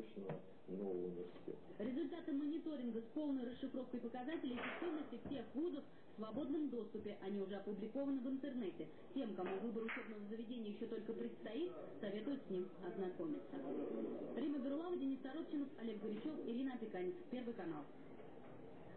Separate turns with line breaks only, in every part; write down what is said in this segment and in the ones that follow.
мощного нового университета.
Результаты мониторинга с полной расшифровкой показателей эффективности всех вузов свободном доступе. Они уже опубликованы в интернете. Тем, кому выбор учебного заведения еще только предстоит, советуют с ним ознакомиться. Рима Берлава, Денис Торопчинов, Олег Горячев, Ирина Опеканец. Первый канал.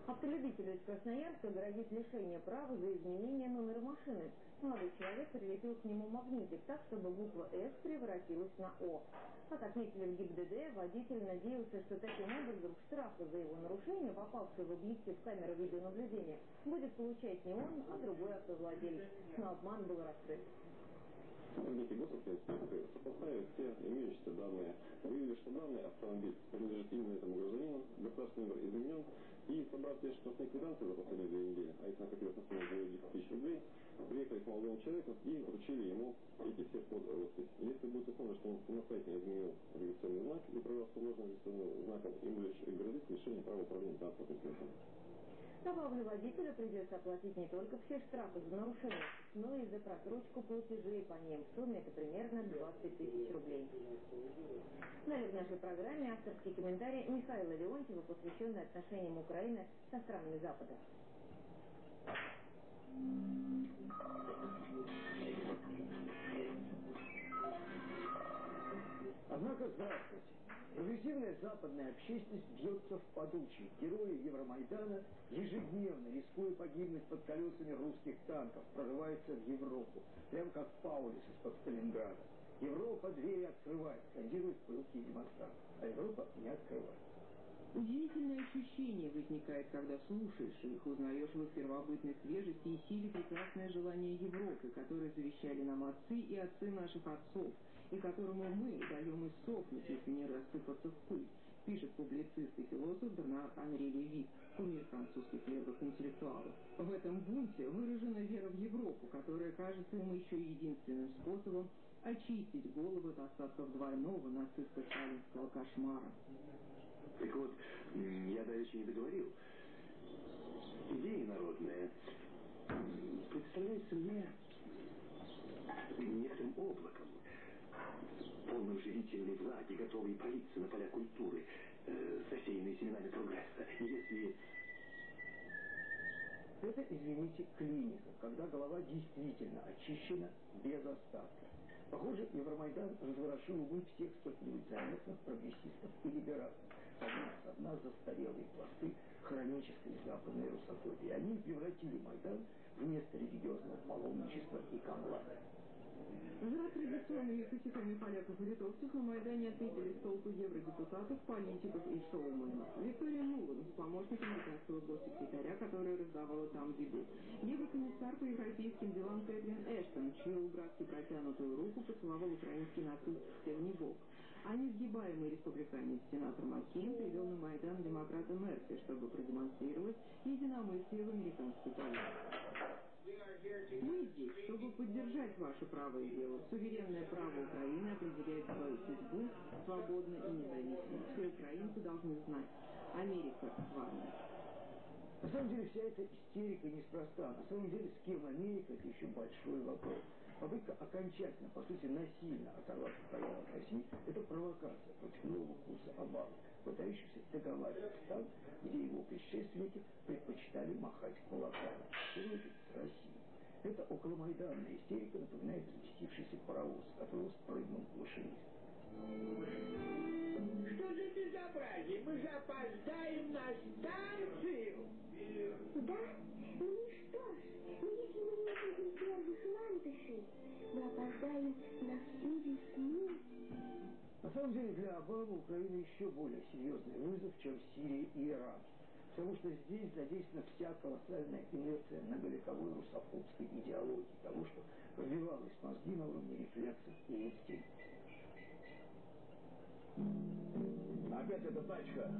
Автолюбителю из Красноярска грозит лишение права за изменение номера машины. Молодой человек прилепил к нему магнитик так, чтобы буква «С» превратилась на «О». Как отметили в ГИБДД, водитель надеялся, что таким образом штрафы за его нарушение, попавшие в объектив камеры видеонаблюдения, будет получать не он, а другой автовладелец. Но обман был раскрыт.
Сотрудники госинспекции сопоставили все имеющиеся данные, выявили, что данный автомобиль принадлежит именно этому гражданину, государственный номер изменен, и собрав все штрафные квитанции за последние две недели, а их накопилось на сумму более 10 тысяч рублей, приехали к молодому человеку и вручили ему эти все под. Если будет установлено, что он самостоятельно изменил регистрационный знак и провел сложным регистрационным знаком, им грозит лишение права управления транспортным средством.
Добавлю, водителю придется оплатить не только все штрафы за нарушение, но и за просрочку платежей по ним. В сумме это примерно 20 тысяч рублей. Далее в нашей программе авторский комментарий Михаила Леонтьева, посвященный отношениям Украины со странами Запада.
Однако, здравствуйте. Прогрессивная западная общественность бьется в подучий. Герои Евромайдана, ежедневно, рискуя погибнуть под колесами русских танков, прорываются в Европу, прямо как Паулис из-под Сталинграда. Европа двери открывает, скандируют пылкие демонстранты, а Европа не открывает.
Удивительное ощущение возникает, когда слушаешь их, узнаешь в их первобытной свежести и силе прекрасное желание Европы, которое завещали нам отцы и отцы наших отцов, и которому мы даем иссохнуть, если не рассыпаться в пыль, пишет публицист и философ Бернар Анри Леви, кумир французских левых интеллектуалов. В этом бунте выражена вера в Европу, которая кажется ему еще единственным способом очистить голову от остатков двойного нацистско-сталинского кошмара.
Так вот, я дальше не договорил. Идея народная представляется мне некоторым облаком, полным живительной влаги, готовой пролиться на поля культуры, э, засеянные семенами прогресса. Если
это, извините, клиника, когда голова действительно очищена без остатка. Похоже, Евромайдан разворошил умы всех заметных прогрессистов и либералов. Подняв со дна застарелые пласты хронической западной русофобии. Они превратили Майдан в место религиозного паломничества и камлада.
За традиционными косяками поляков и литовцев на Майдане отметили столпы евродепутатов, политиков и шоуменов. Виктория Нулан, помощник американского госсекретаря, который раздавала там еду. Еврокомиссар по европейским делам Кэтрин Эштон, чью братски протянутую руку поцеловал украинский нацист Стевнибок. А несгибаемый республиканец сенатор Маккейн привел на Майдан демократа Мерси, чтобы продемонстрировать единомыслие в американской политике. Мы здесь, чтобы поддержать ваше правое дело. Суверенное право Украины определяет свою судьбу свободно и независимо. Все украинцы должны знать. Америка с вами.
На самом деле вся эта истерика неспроста. На самом деле с кем Америка, это еще большой вопрос. Попытка окончательно, по сути, насильно оторвать Украину от России – это провокация против нового курса Обамы, пытающихся договариваться там, где его предшественники предпочитали махать кулаками, в первую с Россией. Эта околомайданная истерика напоминает взбестившийся паровоз, который спрыгнул в машинист.
Что за безобразие? Мы же опоздаем на станцию!
Да? Ну что ж, если мы не будем первых ландышей, мы опоздаем на всю весну.
На самом деле для Обамы Украина еще более серьезный вызов, чем Сирия и Иран. Потому что здесь задействована вся колоссальная инерция многовековой русофобской идеологии, того, что пробивалось мозги на уровне рефлексов и инстинктов.
Опять эта тачка.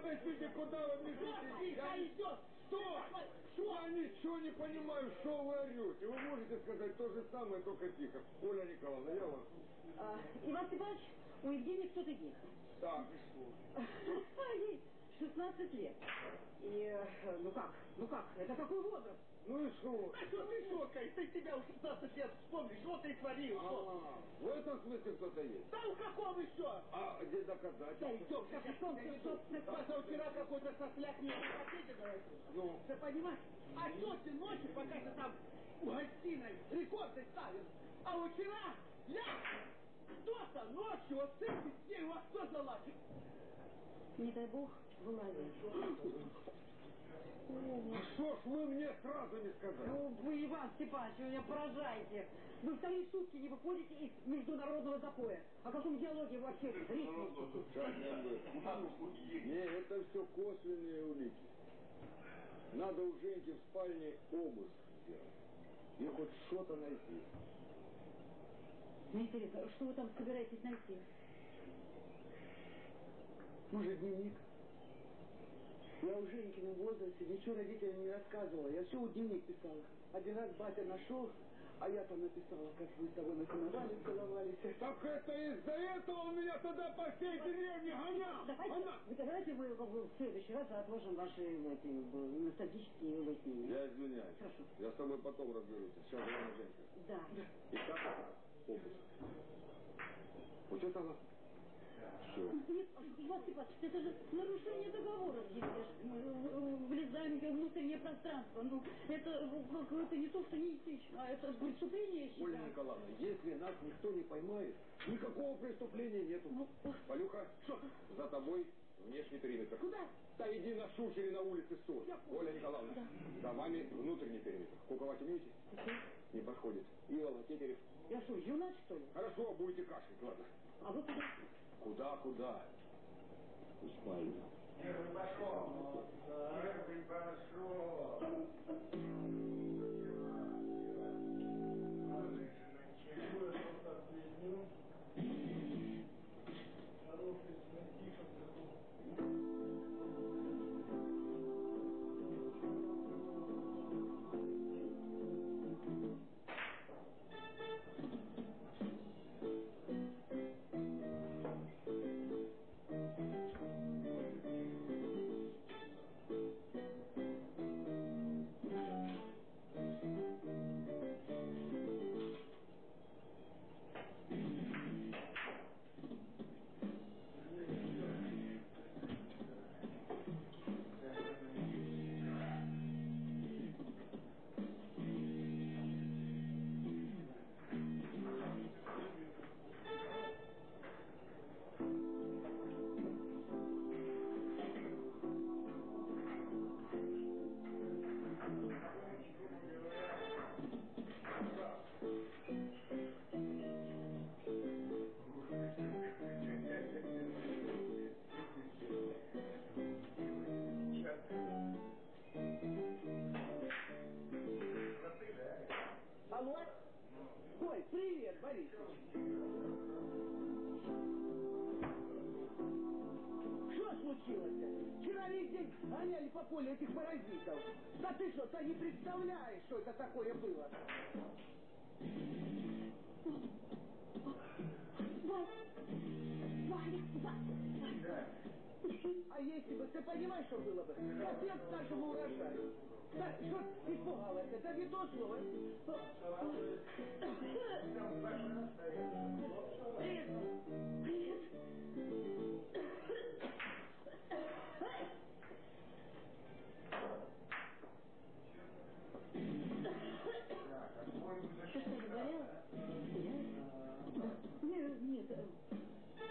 Подождите, куда вы бежите? Я идет. Стой! Я ничего не понимаю, что вы орете. Вы можете сказать то же самое, только тихо. Оля Николаевна, я вас...
А, Иван Степанович, у Евгении кто-то есть.
Так,
Ей 16 лет. И, э, ну как, ну как, это какой возраст?
ну и что?
А что ты шокаешь? Ты тебя у 16 лет вспомнишь, что ты творил, что?
А, в этом смысле кто-то есть.
Да у каком еще?
А где
Да
доказательства?
идем, сейчас
Что, что, что, что?
Позавчера какой-то сосляк мне в пакете говорит.
Ну,
Ты понимаешь? А тетя ночью, пока ты там в гостиной рекорды ставил. А вчера я кто-то ночью вот с этим с ней во что залазит.
Не дай бог,
что ж вы мне сразу не сказали?
Ну, вы, Иван Степанович, вы меня поражаете. Вы вторые сутки не выходите из международного запоя. О каком диалоге вы вообще речь
Не, это все косвенные улики. Надо у Женьки в спальне обыск сделать. И хоть что-то найти.
Мне интересно, что вы там собираетесь найти?
Может, дневник? Я в Женькином возрасте ничего родителям не рассказывала. Я все у дневник писала. Один раз батя нашел, а я там написала, как вы с тобой насиновали, целовались.
Так это из-за этого он меня тогда по всей деревне гонял.
Давайте,
Она...
вы давайте мы в в следующий раз отложим ваши эти, ностальгические выяснения.
Я извиняюсь.
Хорошо.
Я с тобой потом разберусь. Сейчас главное Женька.
Да.
Итак, обыск. Учетала? Все.
Иван Степанович, это же нарушение договора. Мы э, влезаем в внутреннее пространство. Ну, это какое-то не то, что неэтично, а это преступление, я
Оля
считаю.
Николаевна, если нас никто не поймает, никакого преступления нету.
Ну,
Полюха, за тобой внешний периметр.
Куда?
Да иди на шухере на улице стой. Оля Николаевна, за вами внутренний периметр. Куковать умеете? Не подходит. Ивола, Тетерев.
Я что, юнак, что ли?
Хорошо, будете кашлять, ладно.
А вы куда?
Куда, куда? В спальню.
Первый пошел. Первый пошел.
Да ты ты не представляешь, что это такое было? А если бы, ты понимаешь, что было бы? Отец нашему урожаю. Да, что испугалась? Это не то слово. Привет. Привет.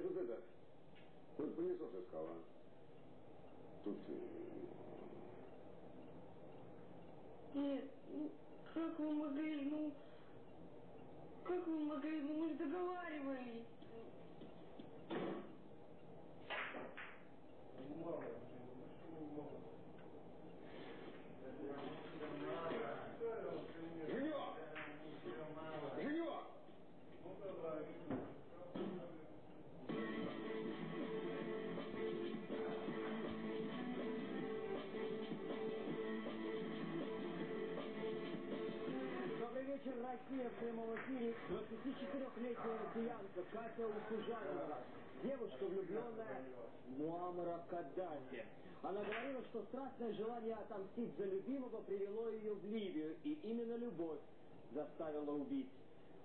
Нет, вот это. Тут
пылесосы скала. Тут...
Э, Нет, ну, как вы могли, ну... Как вы могли, ну, мы же договаривались.
Ну, Мама. 24-летняя россиянка Катя Усужанова, девушка, влюбленная в Муаммара Каддафи. Она говорила, что страстное желание отомстить за любимого привело ее в Ливию, и именно любовь заставила убить.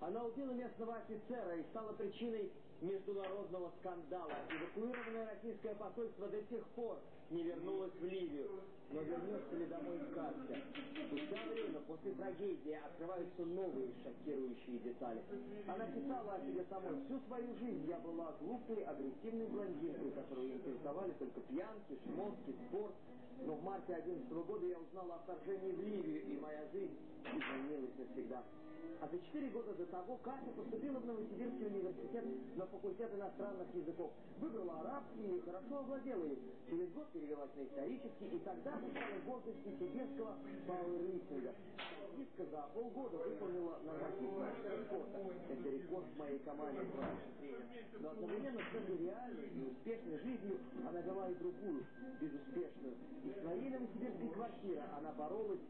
Она убила местного офицера и стала причиной международного скандала. Эвакуированное российское посольство до сих пор не вернулось в Ливию. Но вернется ли домой Катя? Спустя время после трагедии открываются новые шокирующие детали. Она писала о себе самой. Всю свою жизнь я была глупой, агрессивной блондинкой, которую интересовали только пьянки, шмотки, спорт. Но в марте 2011 года я узнала о вторжении в Ливию, и моя жизнь изменилась навсегда. А за четыре года до того Катя поступила в Новосибирский университет на факультет иностранных языков. Выбрала арабский и хорошо овладела им. Через год перевелась на исторический, и тогда в гордости сибирского пауэрлифтинга. Артистка за полгода выполнила норматив мастера спорта. Это рекорд моей тренер. Но одновременно с этой реальной и успешной жизнью она вела и другую, безуспешную. И в своей новосибирской квартире она боролась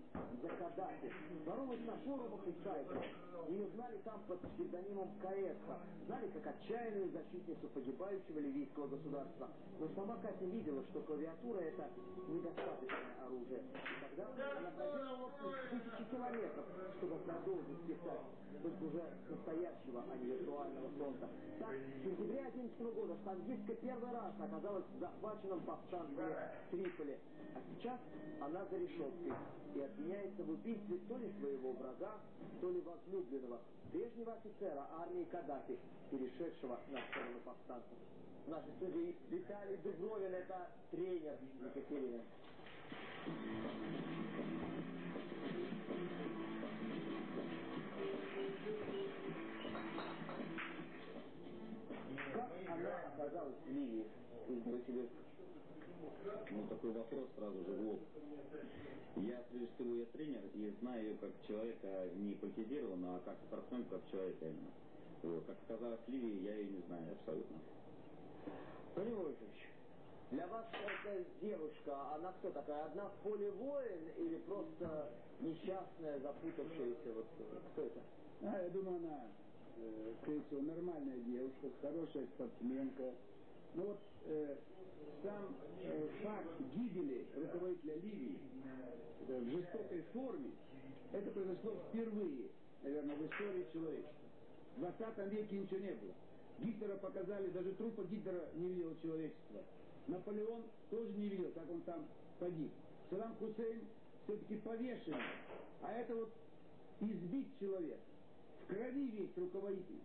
за Каддафи. Боролась на форумах и сайтах. Ее знали там под псевдонимом Каэсха. Знали как отчаянную защитницу погибающего ливийского государства. Но сама Катя видела, что клавиатура это оружие. И тогда она проделала путь тысячи километров, чтобы продолжить писать. Только уже настоящего, а не виртуального фронта. Так, в сентябре 2011 года Стангистка первый раз оказалась в захваченном повстанцами Триполи. А сейчас она за решеткой и обвиняется в убийстве то ли своего врага, то ли возлюбленного, прежнего офицера армии Каддафи, перешедшего на сторону повстанцев. В нашей студии Виталий Дубровин, это тренер Екатерины. Как она оказалась в?
Ну, такой вопрос сразу же в. Я, прежде всего, я тренер и знаю ее как человека не политизированного, а как спортсмен, как человека именно. Вот. Как оказалось в Ливии, я ее не знаю абсолютно.
Владимир Владимирович, для вас эта девушка, она кто такая? Одна в поле воин или просто несчастная, запутавшаяся? Вот кто это?
А, я думаю, она, э, скорее всего, нормальная девушка, хорошая спортсменка. Но вот э, сам э, факт гибели руководителя Ливии э, в жестокой форме, это произошло впервые, наверное, в истории человечества. В 20 веке ничего не было. Гитлера показали, даже трупа Гитлера не видело человечество. Наполеон тоже не видел, как он там погиб. Саддам Хусейн все-таки повешен. А это вот избить человека. В крови весь руководитель.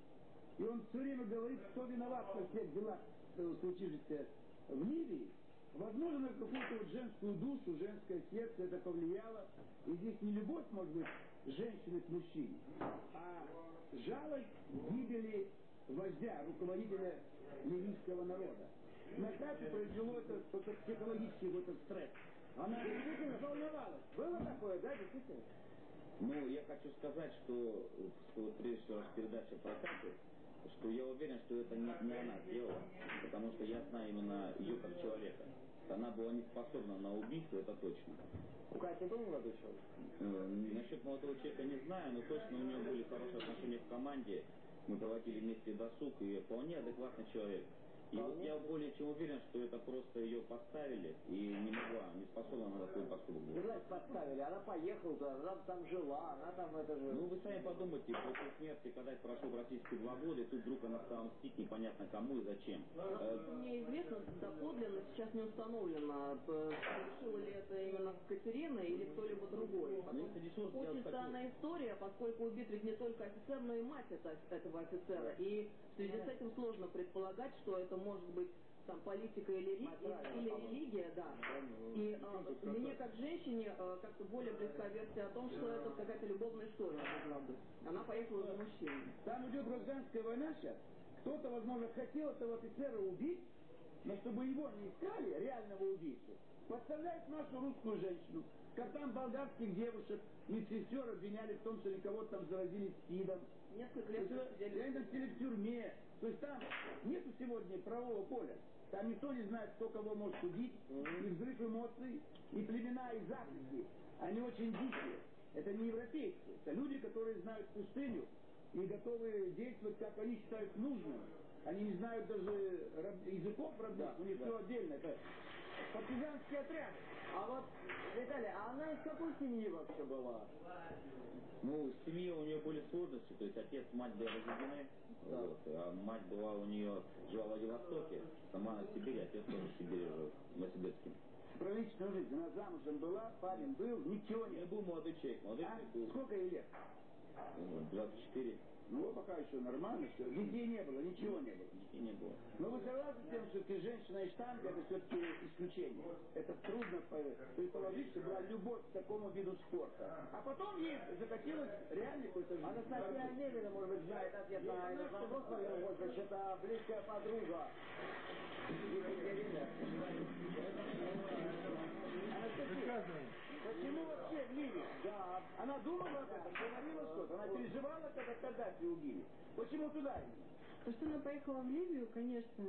И он все время говорит, кто виноват во всех делах, э, случившихся в Ливии. Возможно, на какую-то вот женскую душу, женское сердце это повлияло. И здесь не любовь, может быть, женщины к мужчине, а жалость гибели вождя, руководителя ливийского народа. На Кате произвело это, это психологический вот этот стресс. Она действительно волновалась.
Было такое, да, действительно?
Ну, я хочу сказать, что, что вот прежде всего передача про Катю, что я уверен, что это не, не она сделала, потому что я знаю именно ее как человека. Она была не способна на убийство, это точно.
У Кати был молодой человек?
Э, насчет молодого человека не знаю, но точно у нее были хорошие отношения в команде. Мы проводили вместе досуг, и вполне адекватный человек. И вот я более чем уверен, что это просто ее поставили и не могла, не способна на такой поступок.
Не знаю, поставили, она поехала туда, она там жила, она там это же...
Ну вы сами подумайте, после смерти, когда прошел практически два года, и тут вдруг она стала мстить непонятно кому и зачем.
Насколько мне известно, доподлинно сейчас не установлено, п- совершила ли это именно Катерина или кто-либо другой.
Ну,
Очень
вот хочу-
странная история, поскольку убит ведь не только офицер, но и мать это- этого офицера. И в связи с этим сложно предполагать, что это может быть там политика или, ри- или, религия, да. И э, мне как женщине э, как-то более близка версия о том, что это какая-то любовная история. Она поехала за мужчиной.
Там идет гражданская война сейчас. Кто-то, возможно, хотел этого офицера убить, но чтобы его не искали, реального убийцу, подставляет нашу русскую женщину. Как там болгарских девушек, медсестер обвиняли в том, что они кого-то там заразили СПИДом.
Несколько лет
То есть,
сидели.
В тюрьме. То есть там нету сегодня правового поля. Там никто не знает, кто кого может судить. И взрыв эмоций, и племена из Африки. Они очень дикие. Это не европейцы. Это люди, которые знают пустыню и готовы действовать, как они считают нужным. Они не знают даже раб- языков родных, у них все отдельно. Это партизанский отряд.
А вот, Виталий, а она из какой семьи вообще была?
Ну, в семье у нее были сложности, то есть отец, мать были разведены, вот, а мать была у нее, жила в Владивостоке, сама она в Сибири, отец тоже в Сибири жил, в Новосибирске.
Про личную жизнь. Она замужем была, парень был, ничего не
Я был молодой человек, молодой
А?
человек был
Сколько ей лет?
ну, 24,
Ну, пока еще нормально все. Детей не было, ничего не было.
детей не было.
Но вы согласны с тем, что все-таки женщина и штанга это все-таки исключение? Это трудно по- предположить, что была любовь к такому виду спорта. А потом ей захотелось реально какой-то жизни.
Анастасия Левина, может быть, знает ответ на этот вопрос, Владимир Вольфович, это близкая подруга Екатерины.
Ливии? Да. Она думала об этом, говорила что-то, она переживала, когда Каддафи убили. Почему туда именно?
То, что она поехала в Ливию, конечно,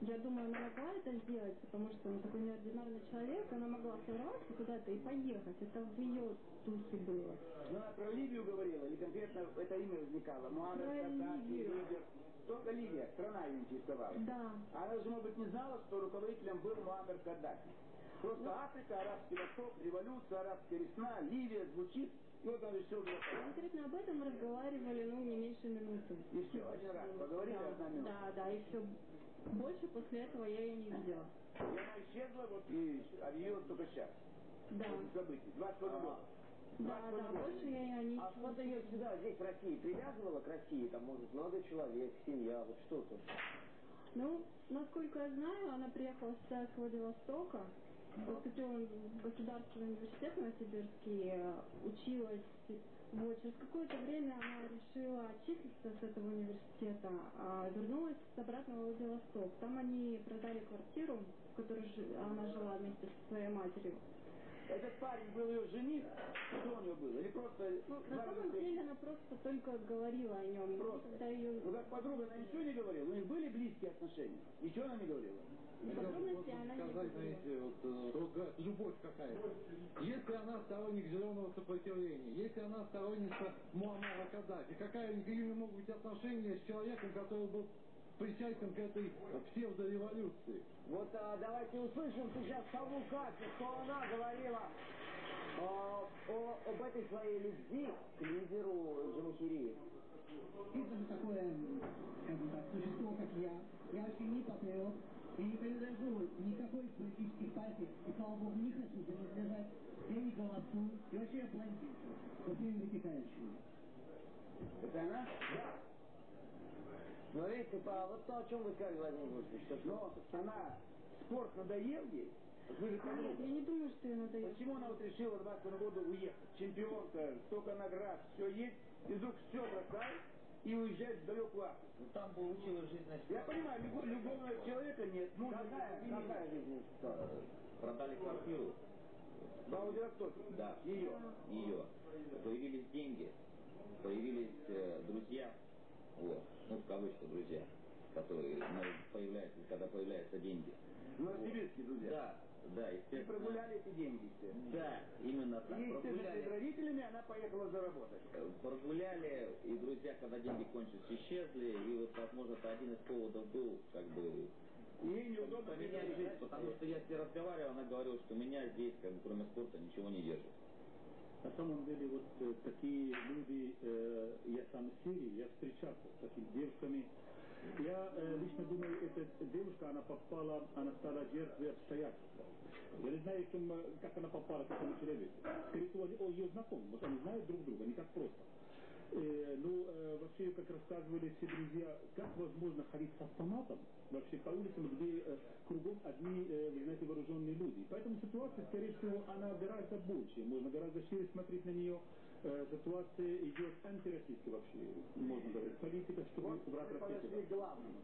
я думаю, она могла это сделать, потому что она такой неординарный человек, она могла сорваться куда-то и поехать. Это в ее духе было.
Ну, она про Ливию говорила, или конкретно это имя возникало? Муаммед
Ливию.
Либер. Только Ливия, страна ее интересовала.
Да.
Она же, может быть, не знала, что руководителем был Муаммер Каддафи. Просто
Ну.
Африка, Арабский Восток, революция, арабская весна, Ливия звучит, и вот он решил поехать.
Конкретно об этом мы разговаривали, ну, не меньше минуты.
И все, один раз поговорили,
да,
одна минута.
да, да, и все. Больше после этого я ее не видела.
И она исчезла, вот, и ее только сейчас.
Да.
Событий. 22 года.
Да, да, больше я ее не
А что-то ее сюда, здесь, в России, привязывало к России? Там, может, молодой человек, семья, вот что-то?
Ну, насколько я знаю, она приехала сюда с Владивостока, поступила в государственный университет Новосибирский, э, училась. Вот, через какое-то время она решила отчислиться с этого университета, а вернулась обратно в Владивосток. Там они продали квартиру, в которой она жила вместе со своей матерью.
Этот парень был ее жених, что у него было? Или просто...
Ну, на самом деле она просто только говорила о нем.
Просто.
Когда ее
Ну, как подруга, она ничего не говорила? У них были близкие отношения? Ничего она не говорила?
подробности она не
сказать,
говорила.
знаете, вот, э, вот, э, любовь какая-то. Если она сторонник зеленого сопротивления, если она сторонница Муаммара Каддафи, какая у нее могут быть отношения с человеком, который был причастен к этой псевдореволюции?
Вот а, давайте услышим сейчас саму Катю, что она говорила а, о, об этой своей любви к лидеру Джамахирии.
Это же такое, скажем так, существо, как я. Я вообще не патриот. Я не принадлежу никакой политической партии. И, слава богу, не хочу принадлежать. Я не голосую. И вообще я блондин. Со всеми вытекающими.
Это она?
Да. Но видите, по, вот то, о чем вы сказали, Владимир Вольфович, что
Но она, спорт надоел ей? Вы же
Нет, я не думаю, что ее надо
Почему она вот решила в 20 году уехать? Чемпионка, столько наград, все есть, и вдруг все бросает и уезжает в далекую Африку.
Ну, там получилась жизненная
Я понимаю, любо- любовного человека нет. Мужа
какая, какая жизнь?
Продали квартиру,
В Владивостоке.
да,
Ее.
ее. Появились деньги, появились э, друзья, вот, ну, в кавычках друзья, которые ну, появляются, когда появляются деньги.
Новосибирские друзья.
Да, да,
И
естественно.
прогуляли эти деньги все.
Да, именно так.
И,
Прогуляли,
родителями она поехала заработать.
э, прогуляли, и друзья, когда деньги кончились, исчезли, и вот, возможно, это один из поводов был, как бы,
И ей неудобно
поменять жизнь, потому что я с ней разговаривал, она говорила, что меня здесь, как бы, кроме спорта, ничего не держит.
На самом деле вот э, такие люди, э, я сам в Сирии, я встречался с такими девушками. Я э, лично думаю, эта девушка, она попала, она стала жертвой обстоятельств. Я не знаю, чем, э, как она попала к этому человеку. Скорее всего, ее знакомы, может, они знают друг друга, не так просто. Э, вообще, как рассказывали все друзья, как возможно ходить с автоматом вообще по улицам, где э, кругом одни, э, вы знаете, вооруженные люди. Поэтому ситуация, скорее всего, она гораздо больше. Можно гораздо шире смотреть на нее. Э, ситуация идет антироссийская вообще, можно говорить. Политика, чтобы
вот к главному.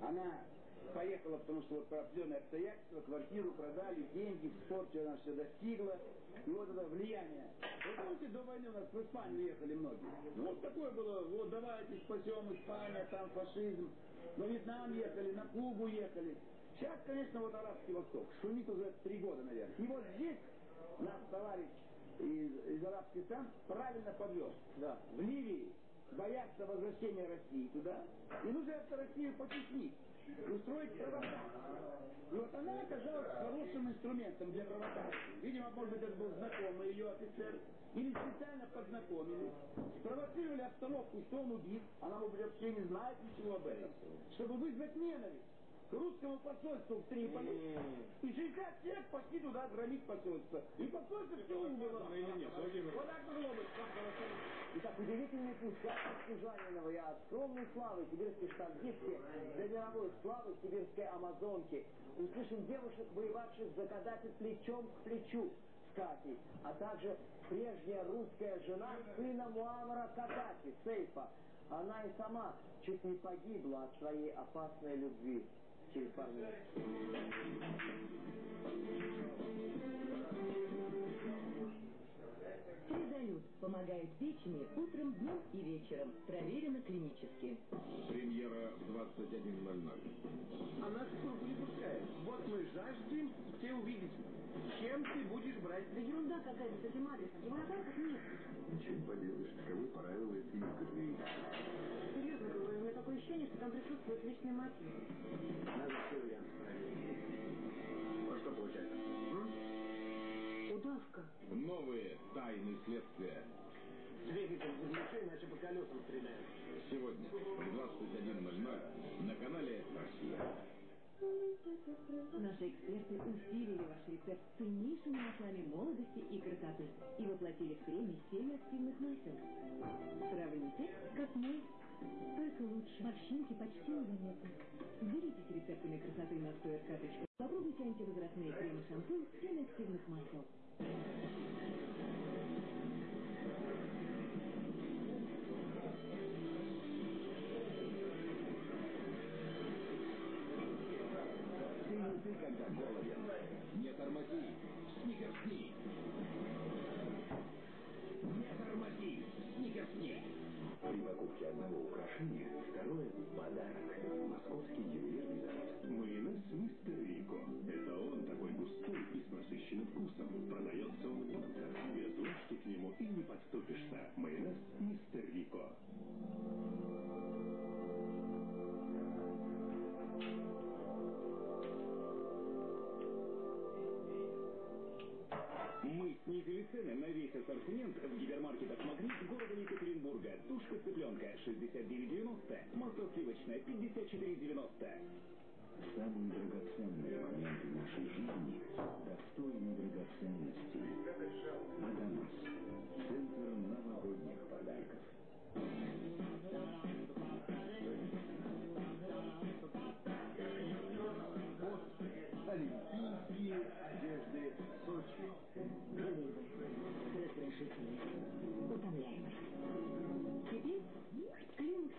Она поехала, потому что вот по определенные обстоятельства, квартиру продали, деньги, в спорте она все достигла. И вот это влияние. Вы помните, до войны у нас в Испанию ехали многие? Вот такое было, вот давайте спасем Испанию, там фашизм. На Вьетнам ехали, на Кубу ехали. Сейчас, конечно, вот Арабский Восток. Шумит уже три года, наверное. И вот здесь наш товарищ из, из арабских стран правильно подвел. Да. В Ливии боятся возвращения России туда. И нужно эту Россию потеснить. Устроить провокацию. И вот она оказалась хорошим инструментом для провокации. Видимо, может быть, это был знакомый ее офицер. Или специально познакомили. Спровоцировали обстановку, что он убит. Она, может быть, вообще не знает ничего об этом. Чтобы вызвать ненависть русскому посольству в Триполи. И 60 человек пошли туда громить посольство. И посольство все умерло. Вот так могло быть.
Итак, удивительный путь как от Служанинова и от скромной славы сибирской штангистки до мировой славы сибирской амазонки. Услышим девушек, воевавших за Каддафи плечом к плечу с Катей, а также прежняя русская жена сына Муамара Каддафи, Сейфа. Она и сама чуть не погибла от своей опасной любви через пару минут.
Тризолют помогает печени утром, днем и вечером. Проверено клинически.
Премьера в 21.00.
А нас в круг не пускает. Вот мы жаждем все увидеть. Чем ты будешь брать?
Да ерунда какая-то с этим адресом. Его на картах нет.
Ничего не поделаешь, таковы правила этой игры.
Серьезно говорю, ощущение, что там присутствует личный мотив.
Надо все варианты проверить. Вот что получается?
Удавка.
Новые тайны следствия.
Двигатель заглуши, иначе по колесам стреляют.
Сегодня в 21.00 на канале «Россия».
Наши эксперты усилили ваш рецепт ценнейшими маслами молодости и красоты и воплотили в креме семь активных масел. Сравните, как мы, только лучше. Морщинки почти незаметны. Делитесь рецептами красоты на стоя.карточку. Попробуйте антивозрастные кремы шампунь семь активных масел.
Ты ты когда голоден. Не тормози. Покупке одного украшения второе подарок. Московский ювелирный завод. Майонез Мистер Рико. Это он такой густой и с насыщенным вкусом. Продается он быстро. Без ложки к нему и не подступишься. Майонез Мистер Рико.
Снизили цены на весь ассортимент в гипермаркетах «Магнит» города Екатеринбурга. Тушка цыпленка 69,90, масло сливочное 54,90.
Самые драгоценные моменты нашей жизни достойны драгоценностей. Адамас.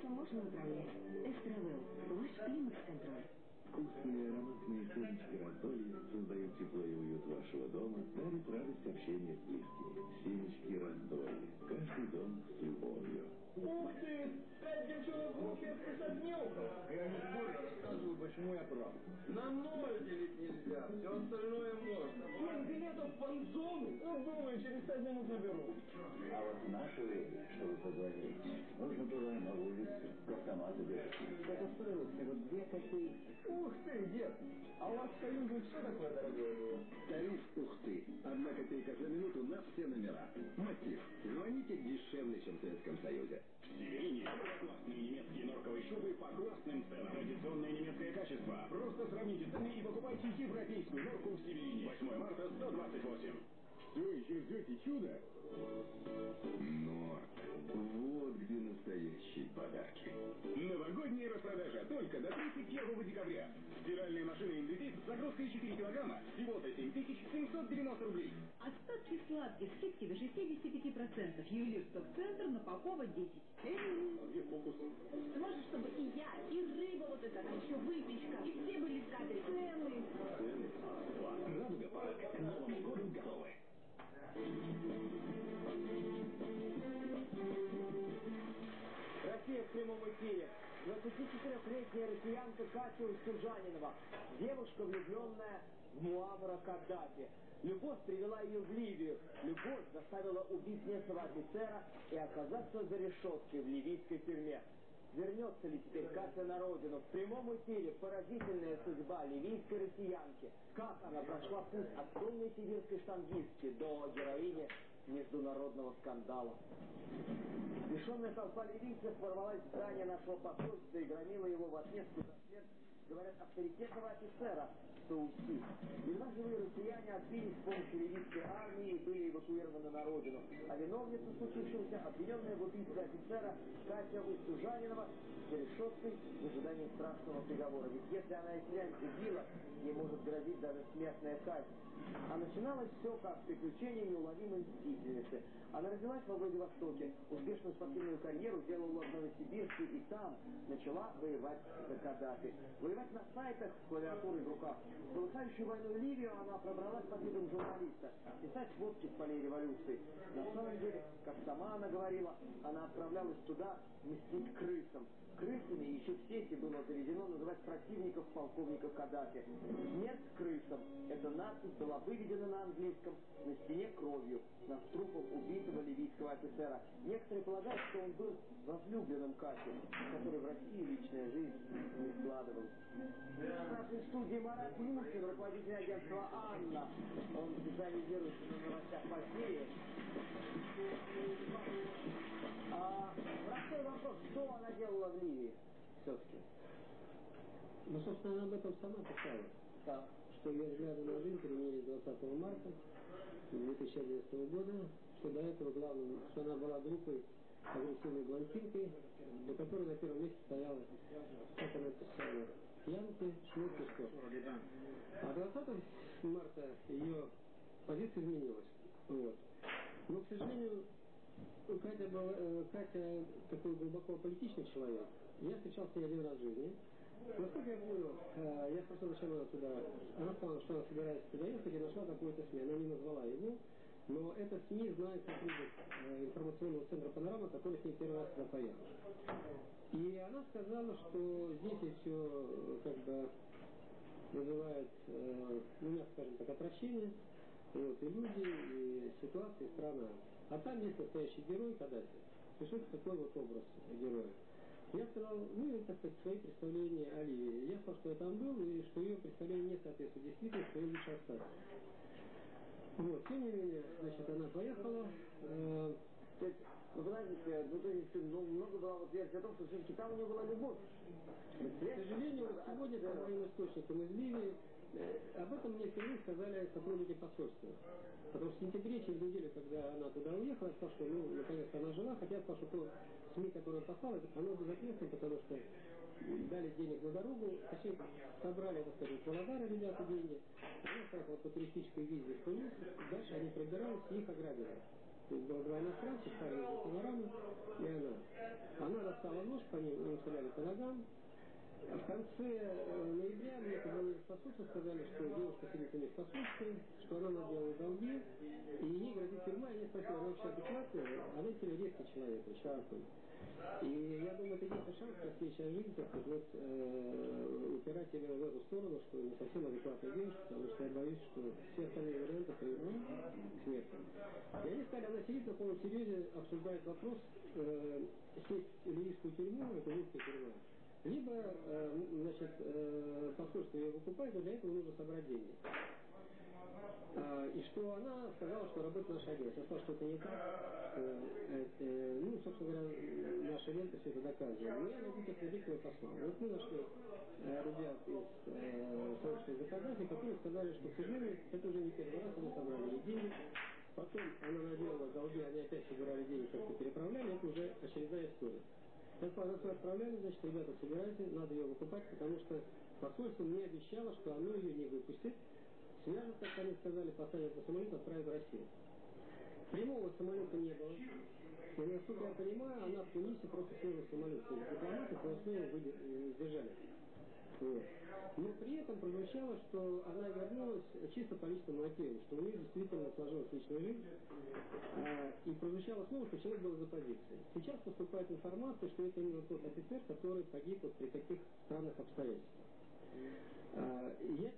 Климаксом можно управлять. Эстравел. Ваш климакс-контроль.
Вкусные ароматные семечки раздолья создают тепло и уют вашего дома, дарят радость общения с близкими. Семечки раздолья. Каждый дом с любовью.
Ух ты! Пять девчонок в не у кого.
Я не спорю, рассказываю, почему я прав.
На ноль делить нельзя, все остальное можно. Семь билетов в фан-зону? Ну, думаю, через пять минут наберу.
А вот в наше время, чтобы позвонить, нужно было на улицу к автомату бежать. Это стоило всего две копейки.
Ух ты, дед! А у вас в Союзе все такое дорогое было?
Тариф «Ух ты». Одна копейка за минуту на все номера. Мотив. Звоните дешевле, чем в Советском Союзе.
Классные немецкие норковые шубы по классным ценам. Традиционное немецкое качество. Просто сравните цены и покупайте европейскую норку в Северине. 8 марта 128.
Все еще ждете чуда? Норд. Вот где настоящие подарки. Новогодняя распродажа только до 31 декабря. Стиральная машина Индезит с загрузкой 4 килограмма всего-то 7790 рублей.
Остатки сладких, скидки до 65%. Ювелир Центр на Попова 10.
А где фокус?
Можешь, чтобы и я, и рыба вот эта, а еще выпечка, и все были в кадре. Цены.
Цены. Радуга парк. К Новому году готовы.
Россия в прямом эфире. 24-летняя россиянка Катя Устюжанинова. Девушка, влюбленная в Муаммара Каддафи. Любовь привела ее в Ливию. Любовь заставила убить местного офицера и оказаться за решеткой в ливийской тюрьме. Вернется ли теперь Катя на родину? В прямом эфире поразительная судьба ливийской россиянки. Как она прошла путь от темной сибирской штангистки до героини международного скандала. Лишенная толпа ливийцев ворвалась в здание нашего посольства и громила его в отместку за смерть, говорят, авторитетного офицера Сауси. Едва живые россияне отбились с помощью ливийской армии и были эвакуированы на родину. А виновница случившегося, обвиненная в убийстве офицера Катя Устюжанинова, за решеткой в ожидании страшного приговора. Ведь если она и впрямь убила, ей может грозить даже смертная казнь. А начиналось все как приключение неуловимой мстительницы. Она родилась во Владивостоке, успешную спортивную карьеру делала в Новосибирске и там начала воевать за Каддафи. Воевать на сайтах с клавиатурой в руках. Полыхающую войну Ливию она пробралась под видом журналиста, писать сводки с полей революции. На самом деле, как сама она говорила, она отправлялась туда мстить крысам. Крысами еще в сети было заведено называть противников полковника Каддафи. Смерть крысам. Эта надпись была выведена на английском на стене кровью над трупом убитого ливийского офицера. Некоторые полагают, что он был возлюбленным Кати, который в России личная жизнь не складывалась. В нашей студии Марат Мухин, руководитель агентства «Анна». Он специализируется на новостях по Сирии. А, простой вопрос, что она делала в Ливии все-таки?
Ну, собственно, она об этом сама писала.
Да.
Что ее взгляды на жизнь переменились 20 марта 2011 года, что до этого главным, что она была глупой, агрессивной блондинкой, у которой на первом месте стояла, как она писала, и спорт. А 20 марта ее позиция изменилась. Вот. Но, к сожалению, Катя, была, э, Катя такой глубоко политичный человек. Я встречался с ней один раз в жизни. Насколько я понял, э, я спросил, зачем она туда. Она сказала, что она собирается туда ехать и нашла какой-то СМИ. Она не назвала его, но это СМИ знает сотрудник э, информационного центра «Панорама», который с ней первый раз поехал. И она сказала, что здесь и все как бы вызывает, э, ну, мягко скажем так, отвращение. Вот, и люди, и ситуация, и страна. А там есть настоящий герой Каддафи. Это такой вот образ героя? Я сказал, ну, это, так сказать, свои представления о Ливии. Я сказал, что я там был, и что ее представление не соответствует действительности, что ей лучше остаться. Вот, тем не менее, значит, она поехала. Э,
ну, подождите, ну, то есть, ну, много было вот версий о том, что все-таки там у нее была любовь.
К сожалению, вот сегодня по моим источникам из Ливии э, об этом мне впервые сказали сотрудники посольства. Потому что в сентябре, через неделю, когда она туда уехала, я сказал, что, ну, наконец-то она жила, хотя я сказал, что то СМИ, которое послало, оно безответственно, потому что дали денег на дорогу, точнее, собрали, так сказать, Володара ребята деньги, она поехала по туристической визе Тунис, дальше они пробирались и их ограбили. То есть было два иностранца, ставили за панораму, и она. Она достала нож, по ним, им стреляли по ногам, в конце э, ноября мне позвонили в посольство, сказали, что девушка в посольстве, что она наделала долги, и ей грозит тюрьма. И я спросил, она вообще адекватная? Она очень резкий человек, очень. И я думаю, это единственный шанс, как ей сейчас жить, так сказать, э, упирать себя в эту сторону, что не совсем адекватная девушка, потому что я боюсь, что все остальные варианты приведут к смерти. И они сказали, она сидит на полном серьезе, обсуждает вопрос, э, сесть в ливийскую тюрьму, это русская тюрьма, либо, э, значит, э, посольство ее выкупает, но для этого нужно собрать деньги. А, и что она сказала, что работает наша агентство. Я сказал, что это не так. Э, ну, собственно говоря, наша лента все это доказывает. Но я могу подтвердить твой посыл. Вот мы нашли ребят из сообщества Закадафи, которые сказали, что, к сожалению, это уже не первый раз они собрали деньги. Потом она наделала долги, они опять собирали деньги, как-то переправляли, это уже очередная история. Посольство отправляли, значит, ребята, собирайте, надо ее выкупать, потому что посольство мне обещало, что оно ее не выпустит, свяжут, как они сказали, посадят на самолет, отправят в Россию. Прямого самолета не было. Но, насколько я понимаю, она в Тунисе просто села самолет. То есть дипломаты Хвостова Вот. Но при этом прозвучало, что она вернулась чисто по личному мотиву, что у нее действительно сложилась личная жизнь. А, и прозвучало слово, что человек был из оппозиции. Сейчас поступает информация, что это именно тот офицер, который погиб вот при таких странных обстоятельствах. А, я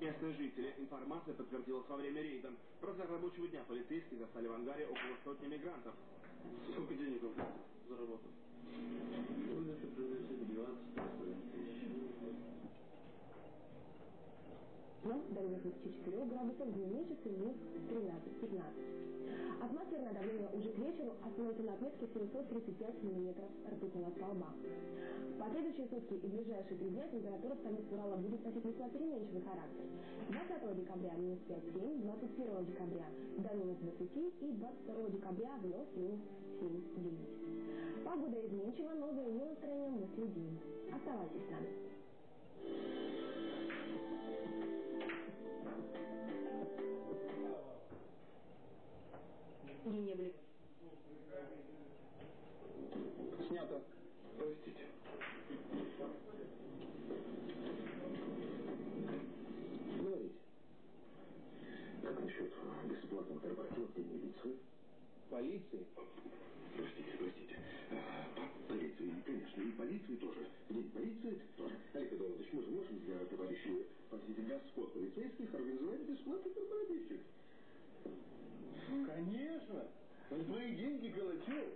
Местные жители. Информация подтвердилась во время рейда. В разгар рабочего дня полицейские застали в ангаре около сотни мигрантов. Сколько денег заработал?
12 Ну,
но до минус 4 градусов, дневные часы минус 13-15. Атмосферное давление уже к вечеру остановится на отметке 735 мм ртутного столба. В последующие сутки и ближайшие три дня температура в столице Урала будет носить весьма переменчивый характер. 20 декабря минус 5-7, 21 декабря до минус 20 и 22 декабря вновь минус 7-9. Погода изменчива, но за ее настроением мы следим. Оставайтесь с нами.
Мы же можем для товарищей, простите, господ полицейских организовать бесплатный корпоративчик.
Конечно! За свои деньги Калачев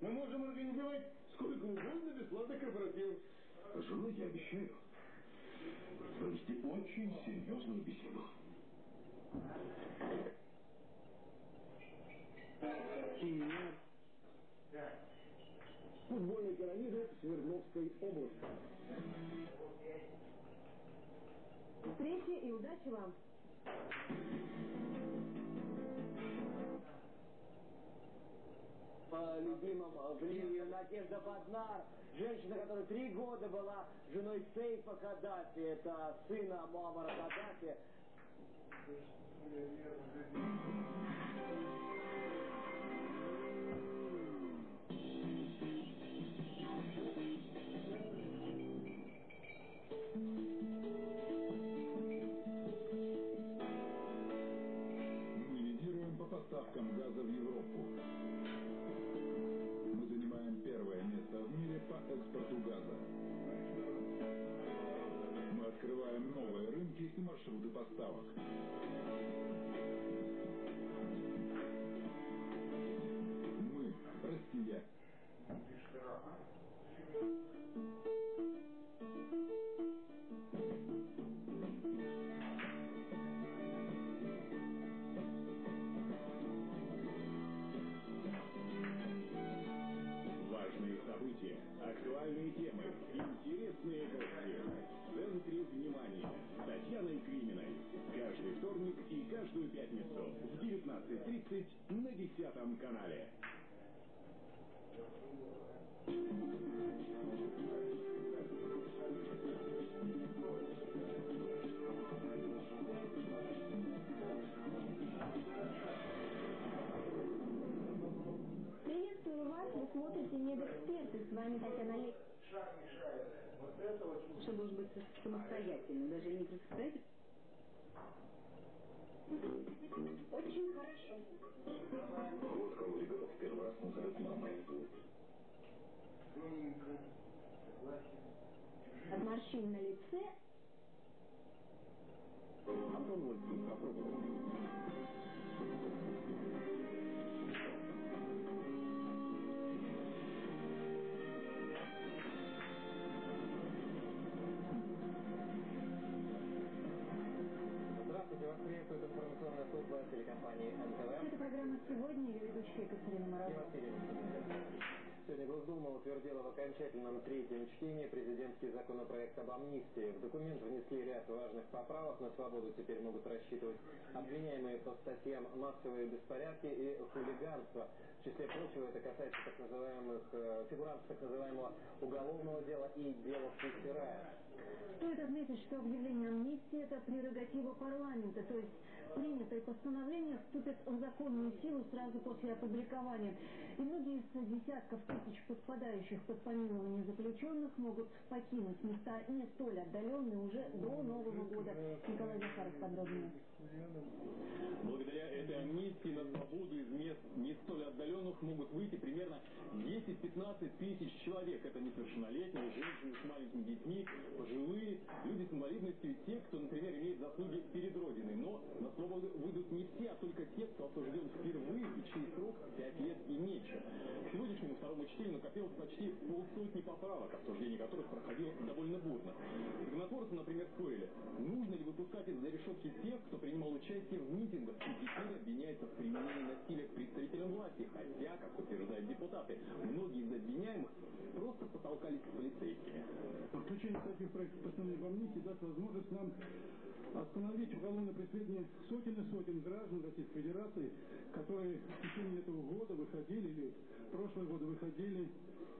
мы можем организовать сколько угодно бесплатных корпоративов.
С женой я обещаю провести очень серьезную беседу.
Футбольной пирамиды Свердловской области.
Встречи и удачи вам!
По любимому Ливию Надежда Баднар, женщина, которая три года была женой Сейфа Каддафи, это сына Муаммара Каддафи.
Маршруты поставок. Мы – Россия.
17.30 на 10 канале.
Приветствую вас, вы смотрите «Медэксперты», с вами Татьяна Олег.
Что может быть самостоятельно, даже не представить?
Очень хорошо.
Вот кого ребенок в первый раз назовет мамой.
От морщин на лице
попробовать.
Здравствуйте,
Екатерина Морозова.
Сегодня Госдума утвердила в окончательном
третьем чтении президентский законопроект об амнистии. В документ внесли ряд важных поправок. На свободу теперь могут рассчитывать обвиняемые по статьям «массовые беспорядки» и «хулиганство». В числе прочего это касается так называемых э, фигурантов так называемого уголовного дела и дела Пустирая.
Стоит отметить, что объявление амнистии – это прерогатива парламента, то есть принятое постановление вступит в законную силу сразу после опубликования. И многие из десятков тысяч подпадающих под помилование заключенных могут покинуть места не столь отдаленные уже до Нового года. Николай Захаров подробнее.
Благодаря этой амнистии на свободу из мест не столь отдаленных могут выйти примерно 10-15 тысяч человек. Это несовершеннолетние, женщины с маленькими детьми, пожилые, люди с инвалидностью те, кто, например, имеет заслуги перед Родиной. Но на свободу выйдут не все, а только те, кто осужден впервые и чей срок 5 лет и меньше. К сегодняшнему второму чтению накопилось почти полсотни поправок, обсуждение которых проходило довольно бурно. Законотворцы, например, спорили, нужно ли выпускать из-за решетки тех, кто принимал участие в митингах и теперь обвиняется в применении насилия к представителям власти, хотя, как утверждают депутаты, многие из обвиняемых просто потолкались с полицейскими.
Включение таких проектов постановления в амнистии даст возможность нам остановить уголовное преследование сотен и сотен граждан Российской Федерации, которые в течение этого года выходили, или прошлые годы выходили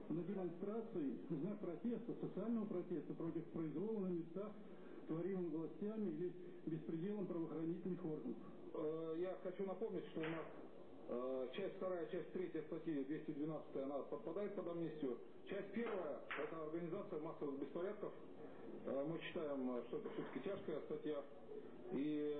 на демонстрации в знак протеста, социального протеста против произвола на местах, творимым властями или беспределом правоохранительных органов.
Э, я хочу напомнить, что у нас э, часть вторая, часть третья статьи 212, она подпадает под амнистию. Часть первая – это организация массовых беспорядков. Э, мы считаем, что это все-таки тяжкая статья. И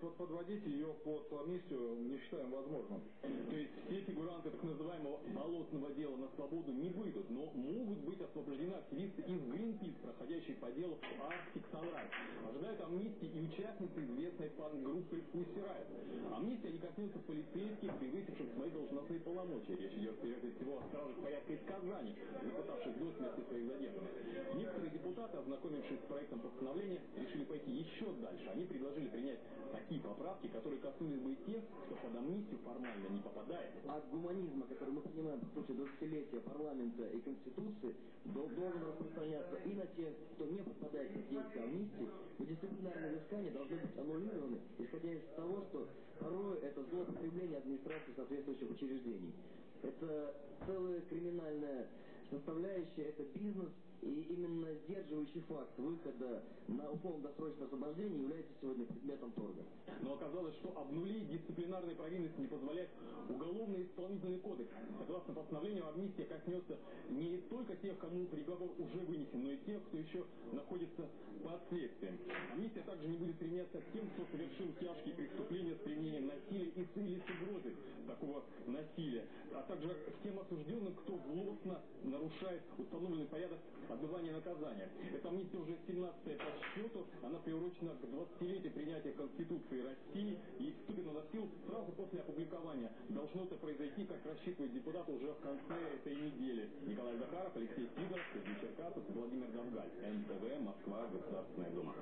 подводить ее под амнистию не считаем возможным.
То есть все фигуранты так называемого болотного дела на свободу не выйдут, но могут быть освобождены активисты из Greenpeace, проходящие по делу Arctic Sunrise. Ожидают амнистии и участницы известной пан-группы Pussy Riot. Амнистия не коснется полицейских, превысивших свои должностные полномочия. Речь идет прежде всего о стражах порядка из Казани, запытавших до смерти своих задержанных. Некоторые депутаты, ознакомившись с проектом постановления, решили пойти еще дальше. Они предложили принять такие поправки, которые коснулись бы и тех, кто под амнистию формально не попадает.
От гуманизма, который мы принимаем по сути 20-летия парламента и Конституции, должен распространяться и на тех, кто не попадает под действие амнистии, дисциплинарные взыскания должны быть аннулированы, исходя из того, что порой это злоупотребление администрации соответствующих учреждений. Это целая криминальная составляющая, это бизнес, и именно сдерживающий факт выхода на условно-досрочное освобождение является сегодня предметом торга.
Но оказалось, что обнулить дисциплинарные провинности не позволяет уголовный исполнительный кодекс. Согласно постановлению, амнистия коснется не только тех, кому приговор уже вынесен, тех, кто еще находится под следствием. Амнистия также не будет применяться к тем, кто совершил тяжкие преступления с применением насилия и или с угрозой такого насилия, а также к тем осужденным, кто злостно нарушает установленный порядок отбывания наказания. Эта амнистия уже 17-я по счету, она приурочена к 20-летию принятия Конституции России и вступит на силу сразу после опубликования. Должно это произойти, как рассчитывают депутаты, уже в конце этой недели. Николай Захаров, Алексей Сидоров, Сергей Черкасов, Владимир Давгаль. НТВ, Москва, Государственная Дума.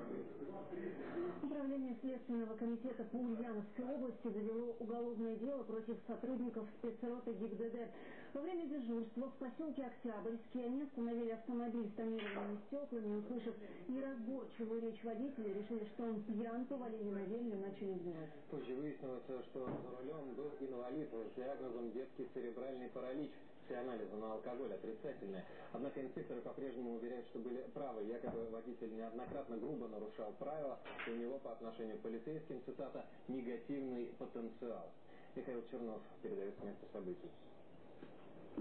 Управление Следственного комитета по Ульяновской области завело уголовное дело против сотрудников спецроты ГИБДД. Во время дежурства в поселке Октябрьский они остановили автомобиль с тонированными стеклами услышав неразборчивую речь водителя, решили, что он пьян, повалили на землю и начали избивать.
Позже выяснилось, что за рулем был инвалид с диагнозом детский церебральный паралич. Все анализы на алкоголь отрицательные. Однако инспекторы по-прежнему уверяют, что были правы. Якобы водитель неоднократно грубо нарушал правила, и у него по отношению к полицейским, цитата, «негативный потенциал». Михаил Чернов передает с места событий.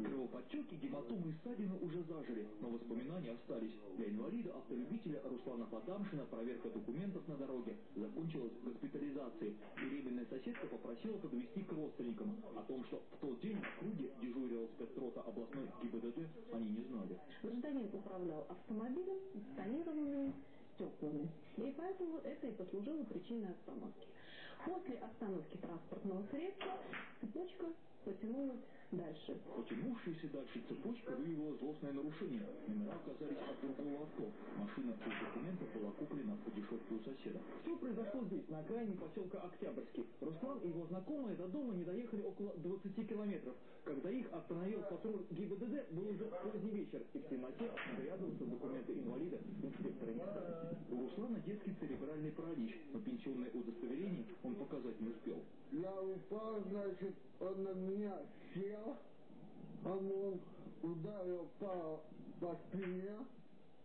Кровоподтеки, гематомы и ссадины уже зажили, но воспоминания остались. Для инвалида-автолюбителя Руслана Потамшина проверка документов на дороге закончилась госпитализацией. Беременная соседка попросила подвести к родственникам. О том, что в тот день на круге дежурила спецрота областной ГИБДД, они не знали.
Гражданин управлял автомобилем с стеклами. И поэтому это и послужило причиной остановки. После остановки транспортного средства цепочка
потянулась дальше.
Потянувшаяся дальше цепочка выявила злостное нарушение. Номера оказались от другого авто. Машина без документов была куплена по дешевке у соседа.
Что произошло здесь, на окраине поселка Октябрьский? Руслан и его знакомые до дома не доехали около 20 километров. Когда их остановил патруль ГИБДД, был уже поздний вечер, и в темноте заглядываться в документы инвалида инспектора не стали.
У Руслана детский церебральный паралич, но пенсионное удостоверение он показать не успел.
Я упал, значит, он на меня сел, а он ударил по, по спине,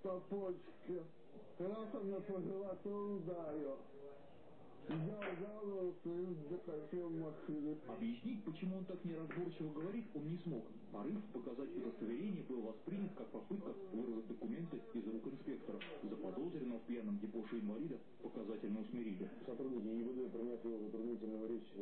по почке. Раз он на по животу ударил. Я ударился и закатил машину.
Объяснить, почему он так неразборчиво говорит, он не смог. Порыв показать удостоверение был воспринят как попытка вырвать документы из рук инспектора. Заподозренного в пьяном депоше инвалида показательно усмирили.
Сотрудники ГИБД, приняв его затруднительную речь,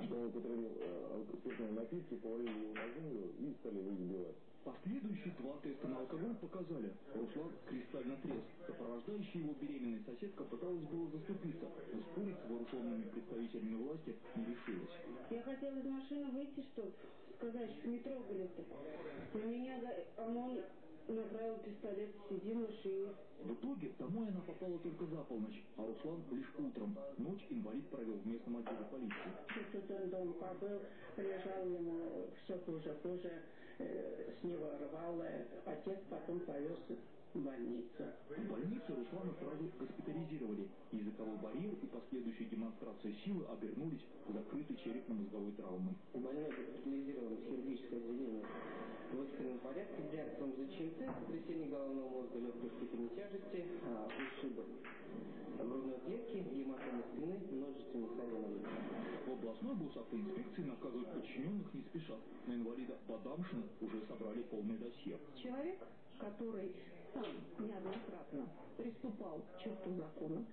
что он употребил э, спиртные напитки, повалили его на землю и стали его избивать.
Последующие два теста на алкоголь показали. Руслан кристально трезв. Сопровождающая его беременная соседка пыталась было заступиться, но спорить с вооруженными представителями власти не решилась.
Я хотела из машины выйти, чтобы сказать, что не трогали-то. На меня ОМОН направил пистолет, сиди в машине.
В итоге домой она попала только за полночь, а Руслан лишь утром. Ночь инвалид провел в местном отделе полиции.
Тут он дома побыл, лежал ему все хуже-хуже, э, с него рвало. Отец потом повез в больницу.
В больнице Руслана сразу госпитализировали. Языковой барьер и последующая демонстрация силы обернулись закрытой черепно-мозговой травмой.
Больной госпитализирован в хирургическое отделение в экстренном порядке с диагнозом ЗЧМТ, сотрясение головного мозга легкой степени тяжести, а, ушибы грудной клетки, гематомы спины, множественных ссадин
В областной госавтоинспекции наказывать подчиненных не спешат. На инвалида Бадамшина уже собрали полное досье.
Человек, который сам неоднократно приступал к черту закона,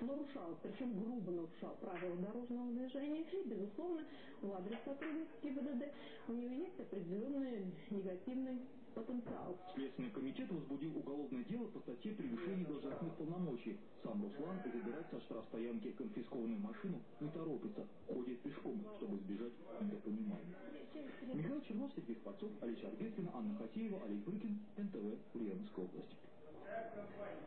нарушал, причем грубо нарушал правила дорожного движения, и, безусловно, в адрес сотрудников ГИБДД у него есть определенный негативный потенциал.
Следственный комитет возбудил уголовное дело по статье превышения должностных полномочий. Сам Руслан забирать со штрафстоянки конфискованную машину не торопится, ходит пешком, чтобы избежать недопонимания. Михаил Чернов, Сергей Спацов, Алексей Арбеткина, Анна Хатеева, Олег Брыкин, НТВ, Ульяновская область.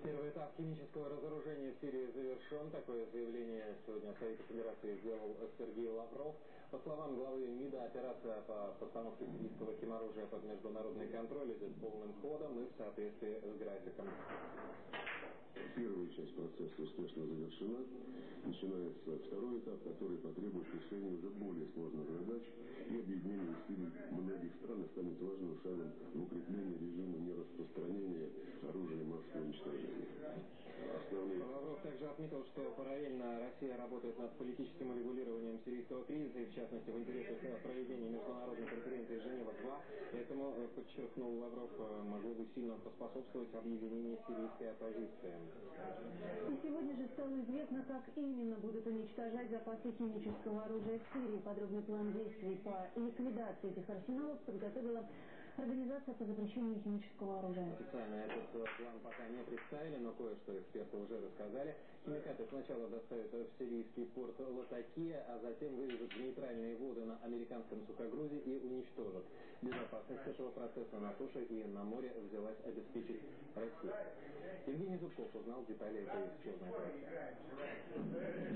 Первый этап химического разоружения в Сирии завершен. Такое заявление сегодня Совета Федерации сделал Сергей Лавров. По словам главы МИДа, операция по постановке сирийского химоружия под международный контроль идет полным ходом и в соответствии с графиком.
Первая часть процесса успешно завершена. Начинается второй этап, который потребует решения уже более сложных задач и объединение усилий многих стран станет важным шагом в укреплении режима нераспространения оружия массового уничтожения. Основные...
Лавров также отметил, что параллельно Россия работает над политическим урегулированием сирийского кризиса и, в частности, в интересах проведения международной конференции Женева-2. Этому, э, подчеркнул Лавров, э, могло бы сильно поспособствовать объединению сирийской оппозиции.
И сегодня же стало известно, как именно будут уничтожать запасы химического оружия в Сирии. Подробный план действий по ликвидации этих арсеналов подготовила Организация по запрещению химического оружия.
Официально этот план пока не представили, но кое-что эксперты уже рассказали. Химикаты сначала доставят в сирийский порт Латакия, а затем вывезут в нейтральные воды на американском сухогрузе и уничтожат. Безопасность этого процесса на суше и на море взялась обеспечить Россия. Евгений Зубков узнал детали этой сложной операции.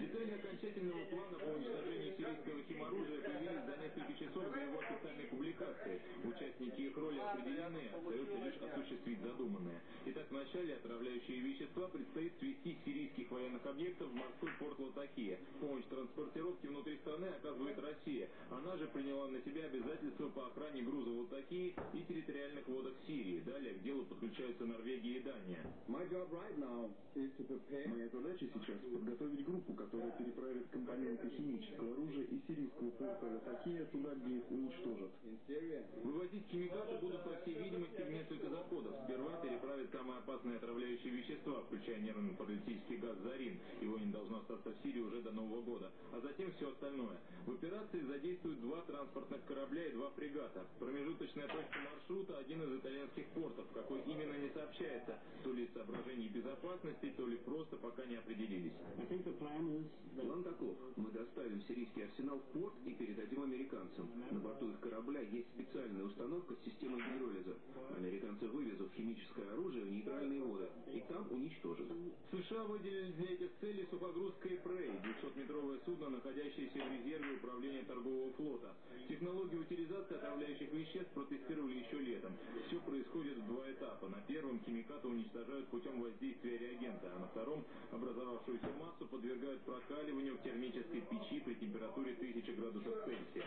Детали окончательного плана по уничтожению сирийского химоружия появились за несколько часов до его официальной публикации. Участники их роли определены, остается лишь осуществить задуманное. Итак, вначале отравляющие вещества предстоит свести сирийских военных объектов в морской порт Латакия. Помощь транспортировки внутри страны оказывает Россия. Она же приняла на себя обязательства по охране груза Латакии и Сирии. Далее к делу подключаются Норвегия и Дания.
Моя задача сейчас подготовить группу, которая переправит компоненты химического оружия из сирийского порта Латакия туда, где их уничтожат.
Вывозить химикаты будут, по всей видимости, в несколько заходов. Сперва переправят самые опасные отравляющие вещества, включая нервно-паралитический газ «Зарин». Его не должно остаться в Сирии уже до Нового года. А затем все остальное. В операции задействуют два транспортных корабля и два фрегата. Промежуточная точка маршрута – один из итальянских портов. Какой именно не сообщается. То ли из соображений безопасности, то ли просто пока не определились.
План таков. Мы доставим сирийский арсенал в порт и передадим американцам. На борту их корабля есть специальная установка с системой гидролиза. Американцы вывезут химическое оружие в нейтральные воды и там уничтожат.
США выделили для этих целей сухогруз Кейпрей, 200-метровое судно, находящееся в резерве управления торгового флота. Технологию утилизации отравляющих веществ протестировали еще летом. Все происходит в два этапа. На первом химикаты уничтожают путем воздействия реагента, а на втором образовавшуюся массу подвергают прокаливанию в термической печи при температуре 1000 градусов Цельсия.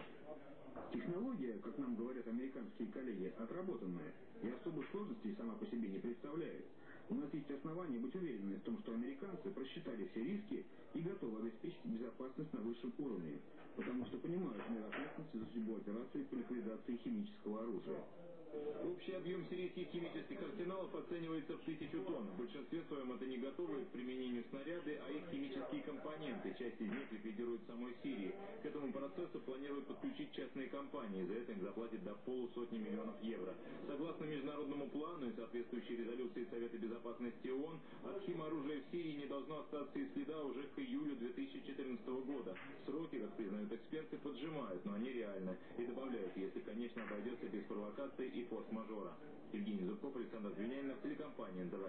Технология, как нам говорят американские коллеги, отработанная и особых сложностей сама по себе не представляет. У нас есть основания быть уверенными в том, что американцы просчитали все риски и готовы обеспечить безопасность на высшем уровне, потому что понимают мер ответственности за судьбу операции по ликвидации химического оружия.
Общий объем сирийских химических арсеналов оценивается в тысячу тонн. В большинстве своем это не готовые к применению снаряды, а их химические компоненты. Часть из них ликвидируют самой Сирии. К этому процессу планируют подключить частные компании. За это им заплатят до полусотни миллионов евро. Согласно международному плану и соответствующей резолюции Совета Безопасности ООН, от химоружия в Сирии не должно остаться и следа уже к июлю 2014 года. Сроки, как признают эксперты, поджимают, но они реальны. И добавляют, если, конечно, обойдется без провокаций и форс-мажора. Евгений Зубков, Александр Звенянинов, телекомпания НТВ.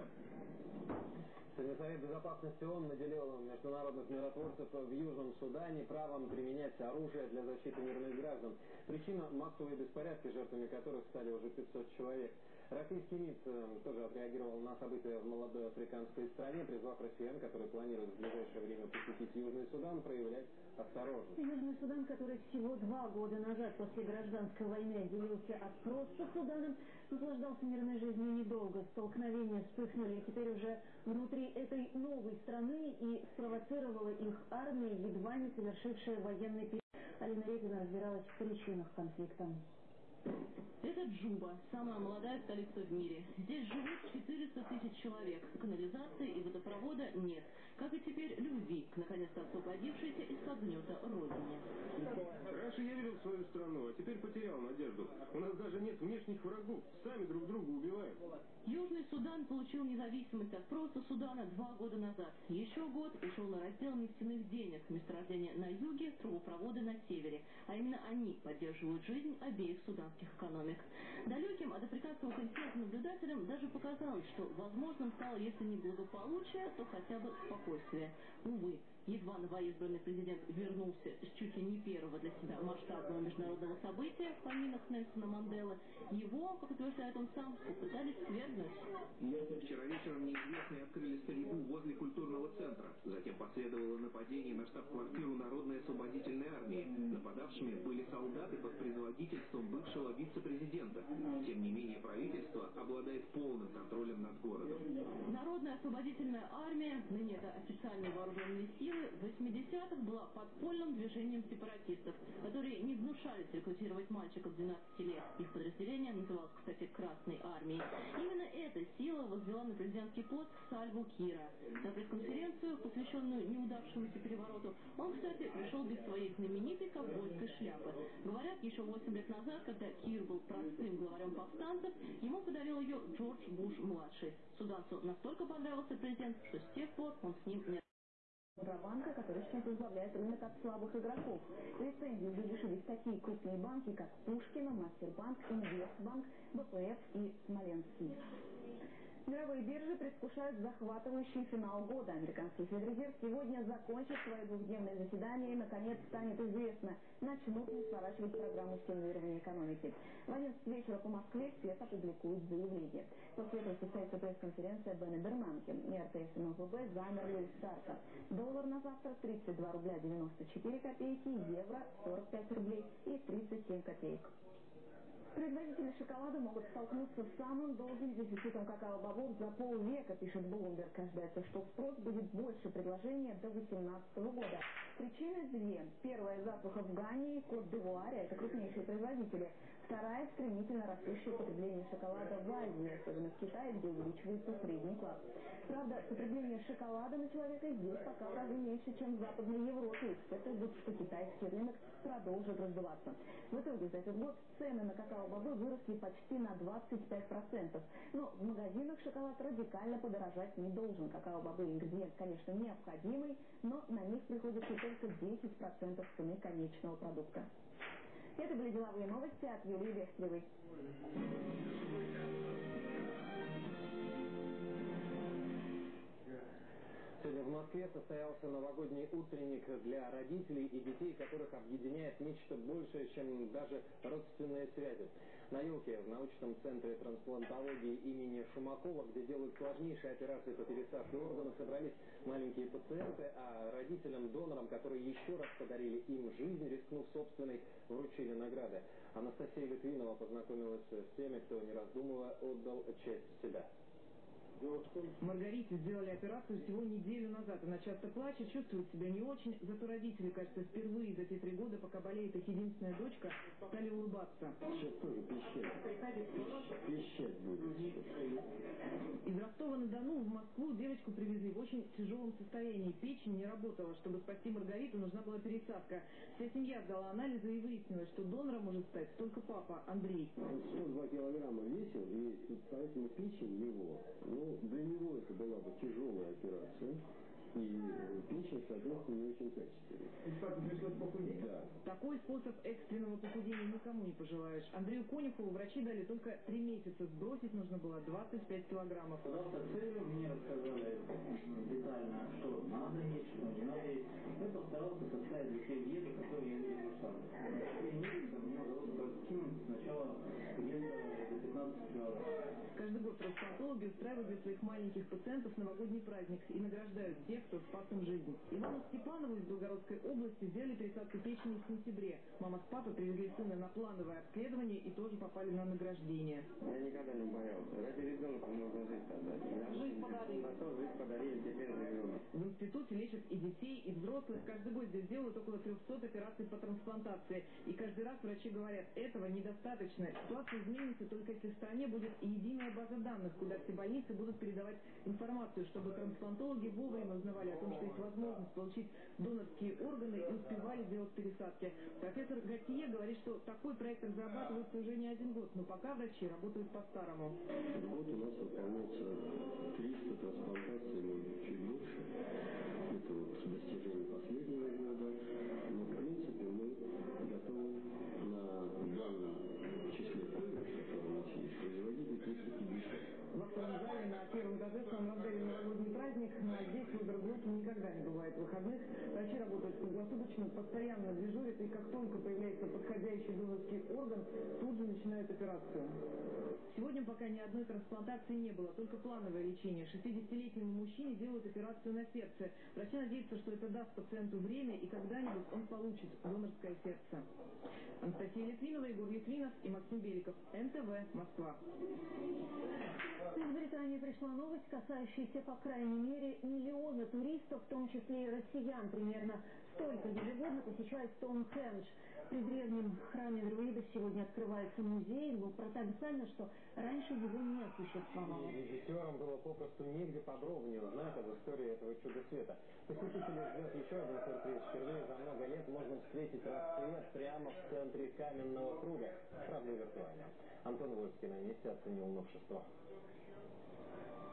Совет Безопасности ООН наделил международных миротворцев в Южном Судане правом применять оружие для защиты мирных граждан. Причина – массовые беспорядки, жертвами которых стали уже 500 человек. Российский МИД э, тоже отреагировал на события в молодой африканской стране, призвав россиян, которые планируют в ближайшее время посетить Южный Судан, проявлять осторожность.
Южный Судан, который всего два года назад после гражданской войны отделился от просто Суданом, наслаждался мирной жизнью недолго. Столкновения вспыхнули и теперь уже внутри этой новой страны и спровоцировала их армия, едва не совершившая военный период. Алина Репина разбиралась в причинах конфликта.
Это Джуба, самая молодая столица в мире. Здесь живут 400 тысяч человек. Канализации и водопровода нет. Как и теперь любви наконец-то освободившейся из-под гнета родине.
Раньше я верил в свою страну, а теперь потерял надежду. У нас даже нет внешних врагов. Сами друг убиваем.
Южный Судан получил независимость от просто Судана два года назад. Еще год ушел на раздел нефтяных денег, месторождения на юге, трубопроводы на севере. А именно они поддерживают жизнь обеих суданских экономик. Далеким от африканского континента наблюдателям даже показалось, что возможным стало, если не благополучие, то хотя бы спокойствие. Увы, Едва новоизбранный президент вернулся с чуть ли не первого для себя масштабного международного события в поминах Нельсона Манделы, его, как утверждает он сам, попытались свергнуть.
Вчера вечером неизвестные открыли стрельбу возле культурного центра. Затем последовало нападение на штаб-квартиру Народной освободительной армии. Нападавшими были солдаты под предводительством бывшего вице-президента. Тем не менее, правительство обладает полным контролем над городом.
Народная освободительная армия, ныне это официальные вооруженные силы, в 80-х была подпольным движением сепаратистов, которые не гнушались рекрутировать мальчиков 12 лет. Их подразделение называлось, кстати, Красной армией. Именно эта сила возвела на президентский пост Сальву Кира. На пресс-конференцию, посвященную неудавшемуся перевороту, он, кстати, пришел без своей знаменитой ковбойской шляпы. Говорят, еще 8 лет назад, когда Кир был простым главарем повстанцев, ему подарил ее Джордж Буш-младший. Суданцу настолько понравился президент, что с тех пор он с ним не
Банка, который сейчас возглавляет рынок от слабых игроков. Лицензии уже лишились такие крупные банки, как Пушкина, Мастербанк, Инвестбанк, БПФ и Смоленский. Мировые биржи предвкушают захватывающий финал года. Американский Федрезерв сегодня закончит свое двухдневное заседание и, наконец, станет известно, начнут ли сворачивать программу стимулирования экономики. В 11 вечера по Москве ФЕД опубликует заявление. После этого состоится пресс-конференция Бена Бернанки. И РТС и МВБ замерли у старта. Доллар на завтра 32 рубля 94 копейки, евро 45 рублей и 37 копеек. Производители шоколада могут столкнуться с самым долгим дефицитом какао-бобов за полвека, пишет Блумберг. Ожидается, что спрос будет больше предложения до 2018 года. Причины две. Первая – засуха в Гане и Кот-Девуаре, это крупнейшие производители. Вторая – стремительно растущее потребление шоколада в Азии, особенно в Китае, где увеличивается средний класс. Правда, потребление шоколада на человека здесь пока в разы меньше, чем в Западной Европе. Эксперты ждут, что китайский рынок продолжит раздуваться. В итоге за этот год цены на какао-бобы выросли почти на 25%. Но в магазинах шоколад радикально подорожать не должен. Какао-бобы ингредиент, конечно, необходимый, но на них приходится только 10% цены конечного продукта. Это были деловые новости от Юлии Бехтеревой.
Сегодня в Москве состоялся новогодний утренник для родителей и детей, которых объединяет нечто большее, чем даже родственные связи. На елке в научном центре трансплантологии имени Шумакова, где делают сложнейшие операции по пересадке органов, собрались маленькие пациенты, а родителям-донорам, которые еще раз подарили им жизнь, рискнув собственной, вручили награды. Анастасия Литвинова познакомилась с теми, кто, не раздумывая, отдал часть себя.
Маргарите сделали операцию всего неделю назад. Она часто плачет, чувствует себя не очень. Зато родители, кажется, впервые за те три года, пока болеет их единственная дочка, стали улыбаться.
Сейчас тоже пищать. Будет.
Из Ростова-на-Дону в Москву девочку привезли в очень тяжелом состоянии. Печень не работала. Чтобы спасти Маргариту, нужна была пересадка. Вся семья сдала анализы и выяснилось, что донором может стать только папа, Андрей.
Он 102 килограмма весил, и поэтому печень его, ну, для него это была бы тяжелая операция. И печень, соответственно, не очень качественная. Да.
Такой способ экстренного похудения никому не пожелаешь. Андрею Конюхову врачи дали только три месяца. Сбросить нужно было 25 килограммов.
Завтра целью мне рассказали детально, что надо есть, что не надо есть. Я постарался составить для себя диету, которую я не нашла. Три месяца меня удалось скинуть сначала где-то до 15 килограмм.
Каждый год трансплантологи устраивают для своих маленьких пациентов новогодний праздник и награждают тех, кто спас им жизнь. Ивану Степанову из Белгородской области сделали пересадку печени в сентябре. Мама с папой привезли сына на плановое обследование и тоже попали на награждение.
Я никогда не боялся. Ради ребенка можно жизнь отдать.
Жизнь подарили.
На то жизнь подарили, теперь живем.
В институте лечат и детей, и взрослых. Каждый год здесь делают около 300 операций по трансплантации. И каждый раз врачи говорят, этого недостаточно. Ситуация изменится только если в стране будет единая база данных, куда все больницы будут передавать информацию, чтобы трансплантологи вовремя узнавали о том, что есть возможность получить донорские органы и успевали делать пересадки. Профессор Готье говорит, что такой проект разрабатывается уже не один год, но пока врачи работают по-старому.
Год у нас выполняется 300 трансплантаций. Это вот достижение последнего года. Но, в принципе, мы готовы на данном числе коек, которые у нас есть, производить 350.
В актовом зале на первом этаже в самом разгаре новогодний праздник, а здесь в Игрогруппе никогда не бывает выходных. Врачи работают круглосуточно, постоянно дежурят, и как только появляется подходящий донорский орган, тут же начинают операцию. Сегодня пока ни одной трансплантации не было, только плановое лечение. 60-летнему мужчине делают операцию на сердце. Врачи надеются, что это даст пациенту время, и когда-нибудь он получит донорское сердце. Анастасия Литвинова, Егор Литвинов и Максим Беликов. НТВ, Москва.
Из Британии пришла новость, касающаяся, по крайней мере, миллиона туристов, в том числе и россиян. Примерно столько ежегодно посещает Стоунхендж. При древнем храме друидов сегодня открывается музей, но парадоксально, что раньше его не существовало.
И режиссерам было попросту негде подробнее узнать об истории этого чуда света. Посетителей ждет еще один сюрприз. Впервые за много лет можно встретить рассвет прямо в центре каменного круга. Правда, виртуально. Антон Вольский на оценил новшество.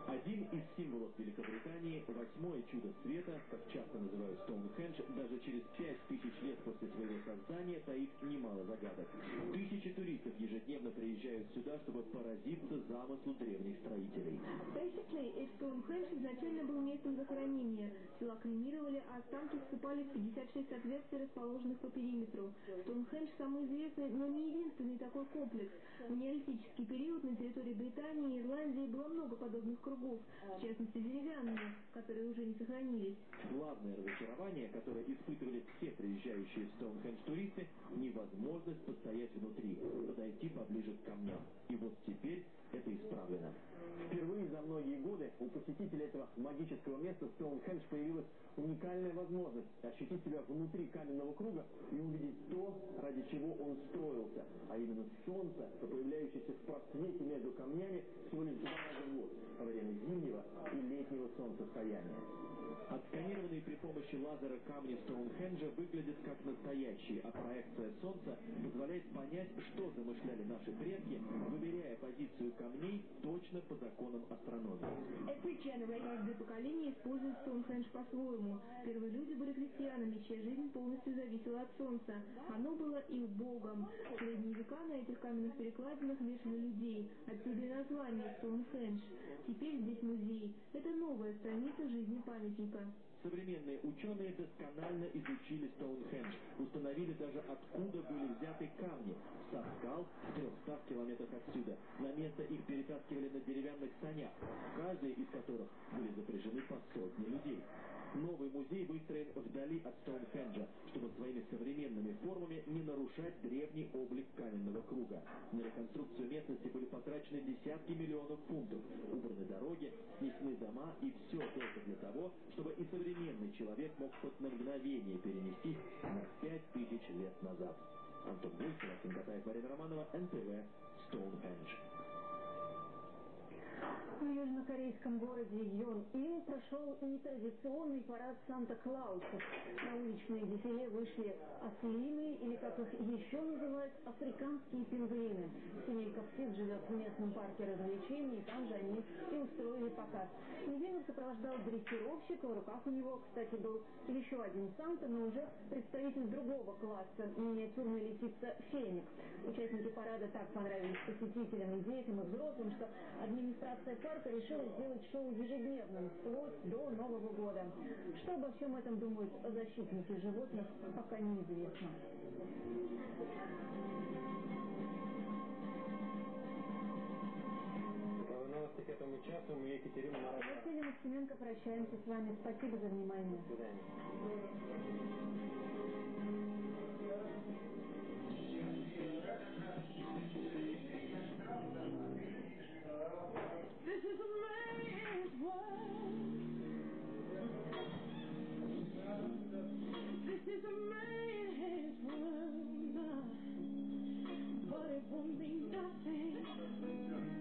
Один из символов Великобритании, восьмое чудо света, как часто называют Стоунхендж, даже через пять тысяч лет после своего создания таит немало загадок. Тысячи туристов ежедневно приезжают сюда, чтобы поразиться замыслу древних строителей.
Basically, Стоунхендж изначально был местом захоронения. Тела кремировали, а останки всыпали в 56 отверстий, расположенных по периметру. Стоунхендж самый известный, но не единственный такой комплекс. В неолитический период на территории Британии и Ирландии было много подобных кругов, в частности деревянные, которые уже не сохранились.
Главное разочарование, которое испытывали все приезжающие в Стоунхендж туристы, невозможность постоять внутри, подойти поближе к камням. И вот теперь это исправлено. Впервые за многие годы у посетителей этого магического места Стоунхендж появилась уникальная возможность ощутить себя внутри каменного круга и увидеть то, ради чего он строился, а именно солнце, появляющееся в просвете между камнями всего лишь два раза в год, во время зимнего и летнего солнцестояния. Отсканированные при помощи лазера камни Стоунхенджа выглядят как настоящие, а проекция Солнца позволяет понять, что замышляли наши предки, выверяя позицию камней точно по законам астрономии.
Каждое поколение использует Стоунхендж по-своему. Первые люди были христианами, чья жизнь полностью зависела от Солнца. Оно было их богом. В средние века на этих каменных перекладинах вешали людей. Отсюда и название Стоунхендж. Теперь здесь музей. Это новая страница жизни памятника.
Современные ученые досконально изучили Стоунхендж, установили даже откуда были взяты камни. Со скал в 300 километрах отсюда. На место их перетаскивали на деревянных санях, каждый из которых были запряжены по сотне людей. Новый музей выстроен вдали от Стоунхенджа, чтобы своими современными формами не нарушать древний облик каменного круга. На реконструкцию местности были потрачены десятки миллионов фунтов, убраны дороги, снесены дома и все только для того, чтобы и современный человек мог хоть на мгновение перенестись на пять тысяч лет назад. Антон Гульцев, Максим Катаев, Марина Романова, НТВ, Стоунхендж.
Южнокорейском городе Йон-Ил прошел нетрадиционный парад Санта-Клаусов. На уличные дефиле вышли ослины, или как их еще называют, африканские пингвины. Семейка птиц живет в местном парке развлечений, и там же они и устроили показ. Пингвинов сопровождал дрессировщик, в руках у него, кстати, был еще один Санта, но уже представитель другого класса, миниатюрная лисица Феникс. Участники парада так понравились посетителям и детям, и взрослым, что администрация парка решила сделать шоу ежедневным, вплоть до Нового года. Что обо всем этом думают защитники животных, пока неизвестно.
Новости к этому часу. Мы Екатерина Марат.
Василий Максименко, прощаемся с вами. Спасибо за внимание.
До свидания.
This is a man's world. This is a man's world. But it won't mean nothing.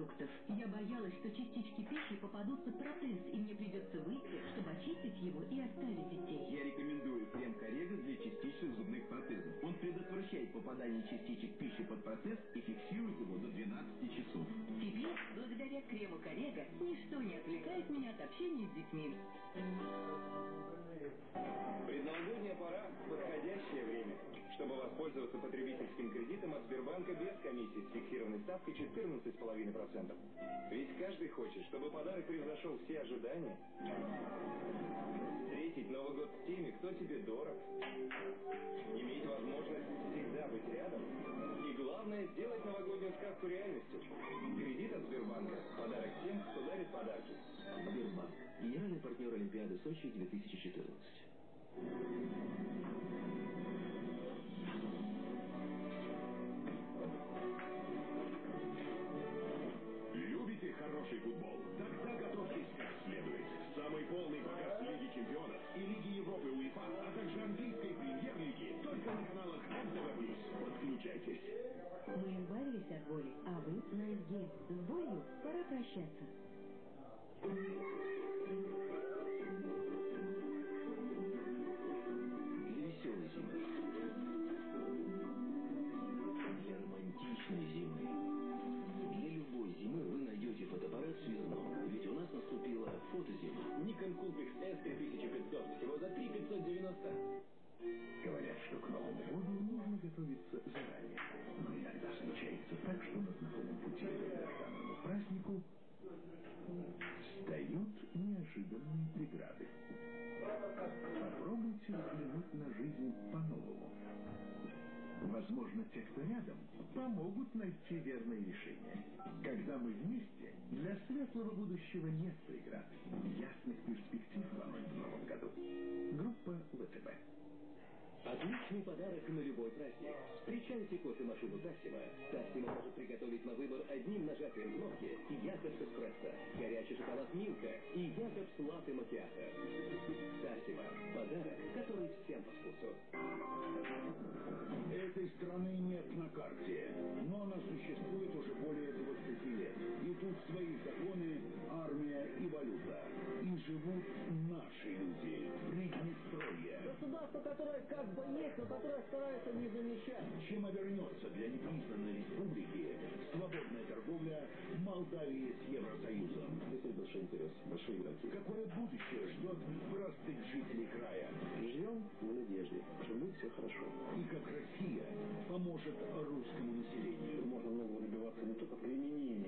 Продуктов. Я боялась, что частички пищи попадут под протез, и мне придется выйти, чтобы очистить его и оставить детей.
Я рекомендую крем Корега для частичных зубных протезов. Он предотвращает попадание частичек пищи под протез и фиксирует его до 12 часов.
Теперь, благодаря крему Корега, ничто не отвлекает меня от общения с детьми.
Предновогодняя пора – подходящее время, чтобы воспользоваться потребительским кредитом от Сбербанка без комиссии с фиксированной ставкой 14,5%. Ведь каждый хочет, чтобы подарок превзошел все ожидания. Встретить Новый год с теми, кто тебе дорог. Иметь возможность всегда быть рядом. И главное, сделать новогоднюю сказку реальностью. Кредит от Сбербанка – подарок тем, кто дарит подарки.
Сбербанк. Я
Олимпиады Сочи 2014.
Вы на СГИ. С болью пора прощаться.
Для веселой зимы. Для романтичной зимы. Для любой зимы вы найдете фотоаппарат Связно. Ведь у нас наступила фотозима.
Nikon Coolpix S3500 всего за 3590.
Что к Новому году нужно готовиться заранее. Но иногда случается так, что на знакомом пути к долгожданному празднику встают неожиданные преграды. Попробуйте взглянуть на жизнь по-новому. Возможно, те, кто рядом, помогут найти верное решение. Когда мы вместе, для светлого будущего нет преград. Ясных перспектив вам в новом году. Группа ВТБ.
Отличный подарок на любой праздник. Встречайте кофемашину Тассима. Тассима может приготовить на выбор одним нажатием кнопки Якобс эспрессо, горячий шоколад Милка и Якобс латте макиато. Тассима. Подарок, который всем по вкусу.
Этой страны нет на карте, но она существует уже более 20 лет. И тут свои законы, армия и валюта. И живут наши люди. Приднестровье.
Государство, которое как бы есть, но которое старается не замечать.
Чем обернется для непризнанной республики свободная торговля Молдавии с Евросоюзом?
Здесь большой интерес, большие игроки.
Какое будущее ждет простых жителей края?
Живем в надежде, что будет все хорошо.
И как Россия поможет русскому населению?
Можно многого добиваться не только применением силы.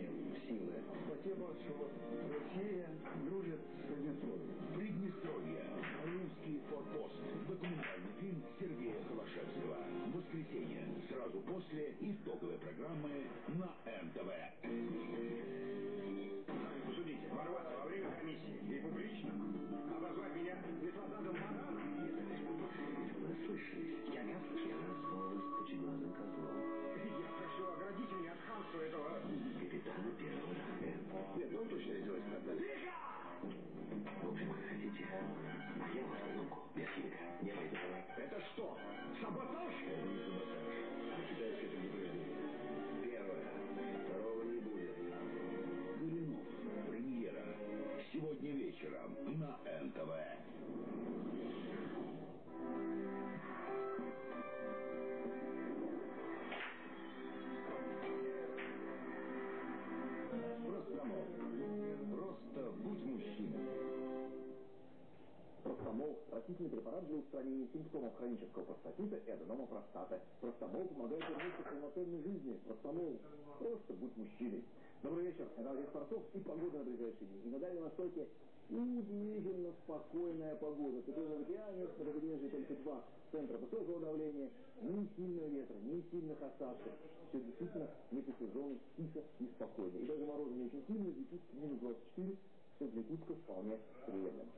Спасибо, что вот Россия дружит с Приднестровьем.
Приднестровье. Русский форпост. Документальный фильм Сергея Холошевского. Воскресенье. Сразу после итоговой программы на НТВ.
Судите, ворваться во время комиссии и публично обозвать меня бесплатным бараном.
Вы слышали? Я не слышал. Вас пучеглазым козлом.
Я прошу оградить меня от хамства этого...
Капитана первого
ну точно сделает это.
Тихо! В общем, как хотите. А я вашу руку без химика не пойду.
Это что, саботаж?
Китайское
устранения симптомов хронического простатита и аденома простаты. Простомол помогает вернуться к полноценной жизни. Простомол – просто будь мужчиной. Добрый вечер. Это Андрей Скворцов и погода на ближайшие дни. И на Дальнем Востоке удивительно спокойная погода. В Северном океане на побережье только два центра высокого давления, ни сильного ветра, ни сильных осадков. Все действительно в сезоны тихо и спокойно. И даже морозы не очень сильные, в Якутске минус 24, что для Якутска вполне приемлемо.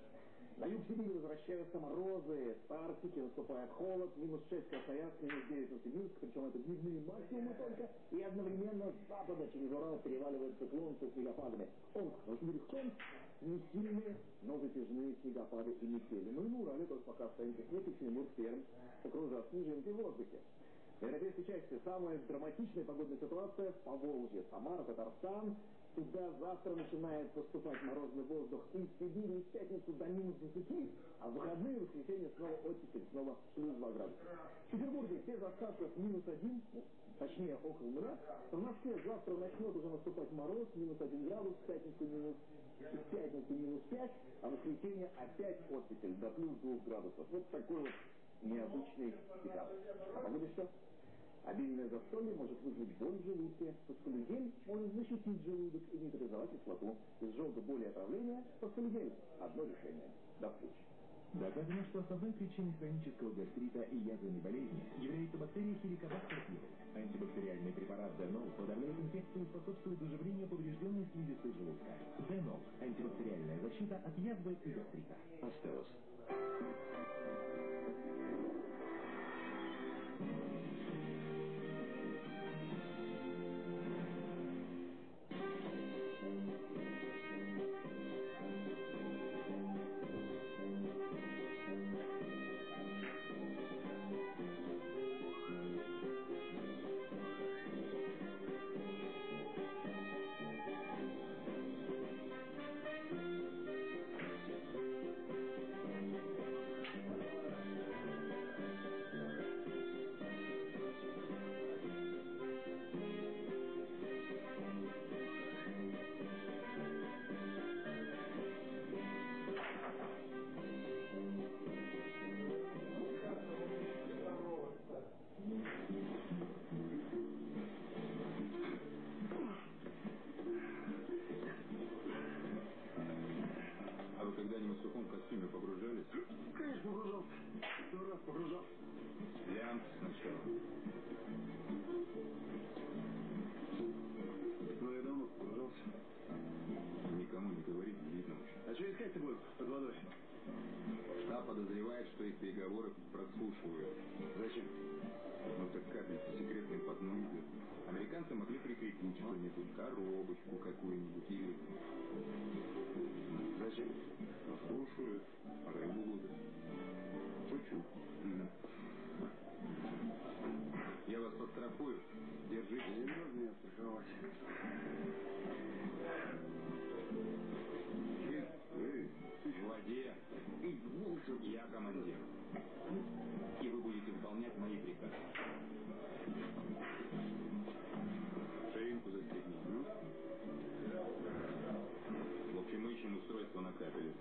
На юг Сибири возвращаются морозы, с Арктики наступает холод, минус 6 Красноярск, минус 9 Новосибирск, причем это дневные максимумы только, и одновременно с запада через Урал переваливает циклон со снегопадами. Омск, Новосибирск, Томск, не сильные, но затяжные снегопады и метели. Ну и на Урале тоже пока остается снег, Тимур Пермь окружат снежинки в воздухе. В европейской части самая драматичная погодная ситуация в Поволжье, Самара, Татарстан. Туда завтра начинает поступать морозный воздух из Сибири, в пятницу до минус 10, а в выходные, в воскресенье снова оттепель, снова плюс 2 градуса. В Петербурге без осадков минус 1, ну, точнее около нуля. В Москве завтра начнет уже наступать мороз, минус 1 градус, в пятницу минус в пятницу минус 5, а в воскресенье опять оттепель до плюс 2 градусов. Вот такой вот необычный пикап. А погода что? Обильное застолье может вызвать боль в желудке. Паскалюдель может защитить желудок и нейтрализовать кислоту. Из желтой боли и отравления паскалюдель. Одно решение. До встречи.
Доказано, что основной причиной хронического гастрита и язвенной болезни является бактерия хеликобактер пилос. Антибактериальный препарат Денол подавляет инфекцию и способствует заживлению поврежденной слизистой желудка. Денол – антибактериальная защита от язвы и гастрита. Астелос.
Погружался.
Лямп сначала.
Но я давно погружался.
Никому не говори, видно очень.
А что искать-то будем под водой?
Штаб подозревает, что их переговоры прослушивают.
Зачем?
Ну так капельку секретной по дну идет. Американцы могли прикрепить что-нибудь, коробочку какую-нибудь или...
Зачем?
Ну, слушают, Я командир. И вы будете выполнять мои приказы. Ширинку застегни. В общем, мы ищем устройство на капеле.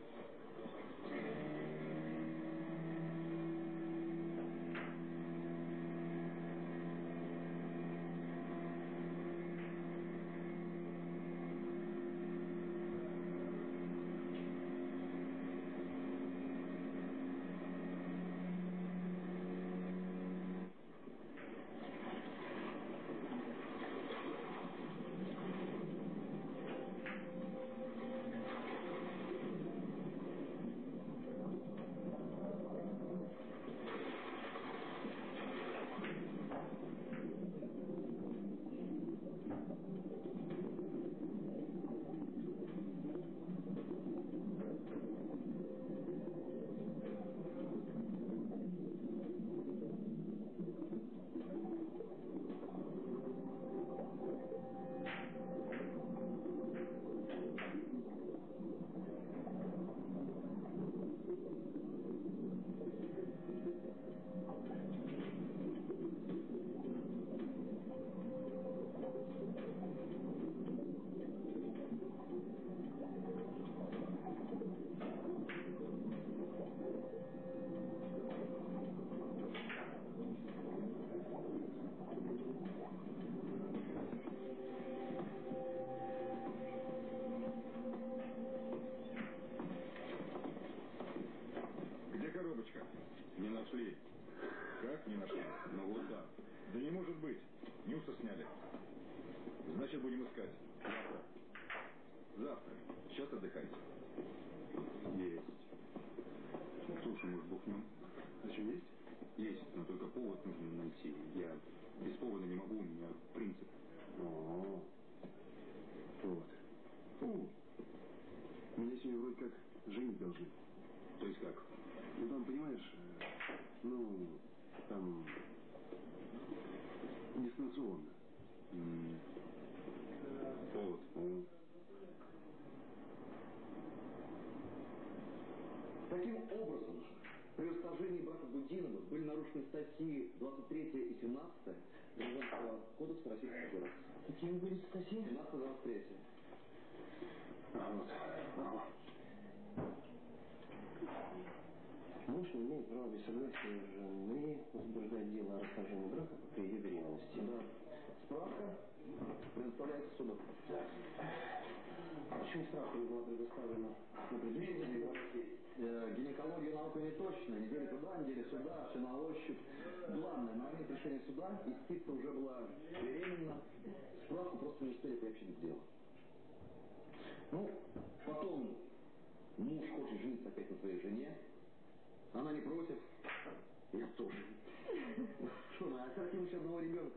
Женить должны.
То есть как?
Ну там, понимаешь, э, ну, там дистанционно.
М, Повод.
Вот.
Таким образом, при расторжении брака Будиновых были нарушены статьи 23 и 17 Гражданского кодекса Российской Федерации.
Какие были статьи?
17-23.
Вот. Ага.
Муж не имеет права без согласия жены возбуждать дело о расторжении брака при ее беременности. Да. Справка предоставляется суду. Почему справка не была предоставлена на предмете? Э, Гинекологию наука не точно. Недели туда, недели сюда, все на ощупь. Главное, на момент решения суда истица уже была беременна. Справку просто не успели приобщить к делу. Ну, потом муж хочет жениться опять на своей жене. Она не против. Я тоже. Что, мы оставим еще одного ребенка?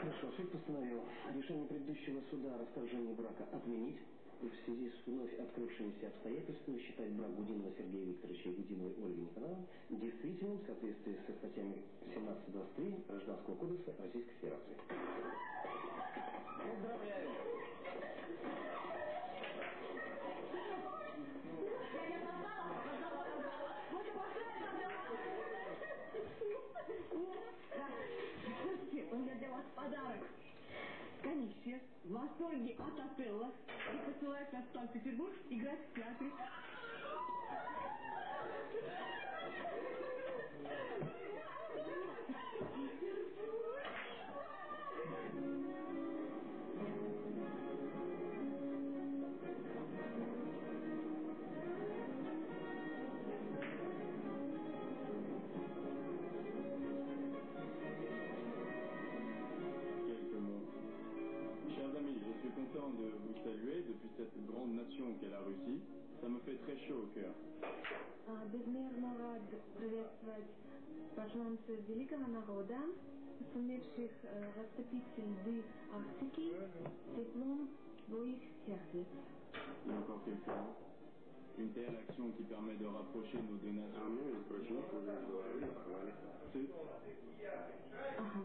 Хорошо, суд постановил решение предыдущего суда о расторжении брака отменить в связи с вновь открывшимися обстоятельствами считать брак Гудинова Сергея Викторовича и Гудиновой Ольги Николаевны действительным в соответствии со статьями 17-23 Гражданского кодекса Российской Федерации. Поздравляю!
Слушайте, у меня для вас подарок. Комиссия в восторге от отелла и посылает нас в Санкт-Петербург играть в театре.
Безмерно рад приветствовать посланцев великого народа, сумевших э, растопить льды Арктики теплом своих сердец.
Encore quelques mots. Une telle action qui permet de rapprocher nos deux nations. Ты
Ага.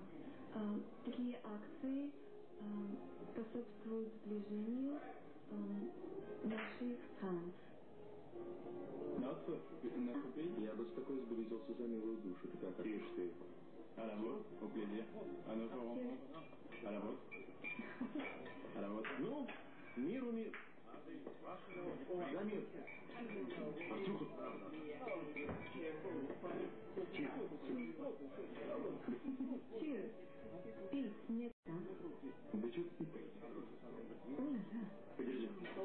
А, такие акции а, способствуют сближению а, наших стран.
Notre, notre pays
Я бы с такой сблизился за милую душу. Ты как Тише ты.
À la vôtre, au plaisir. À notre rencontre. À la vôtre. À la vôtre.
Ну, миру мир. За мир. Артюха.
Cheers. Пить нет, да?
Да что ты? Подержи. У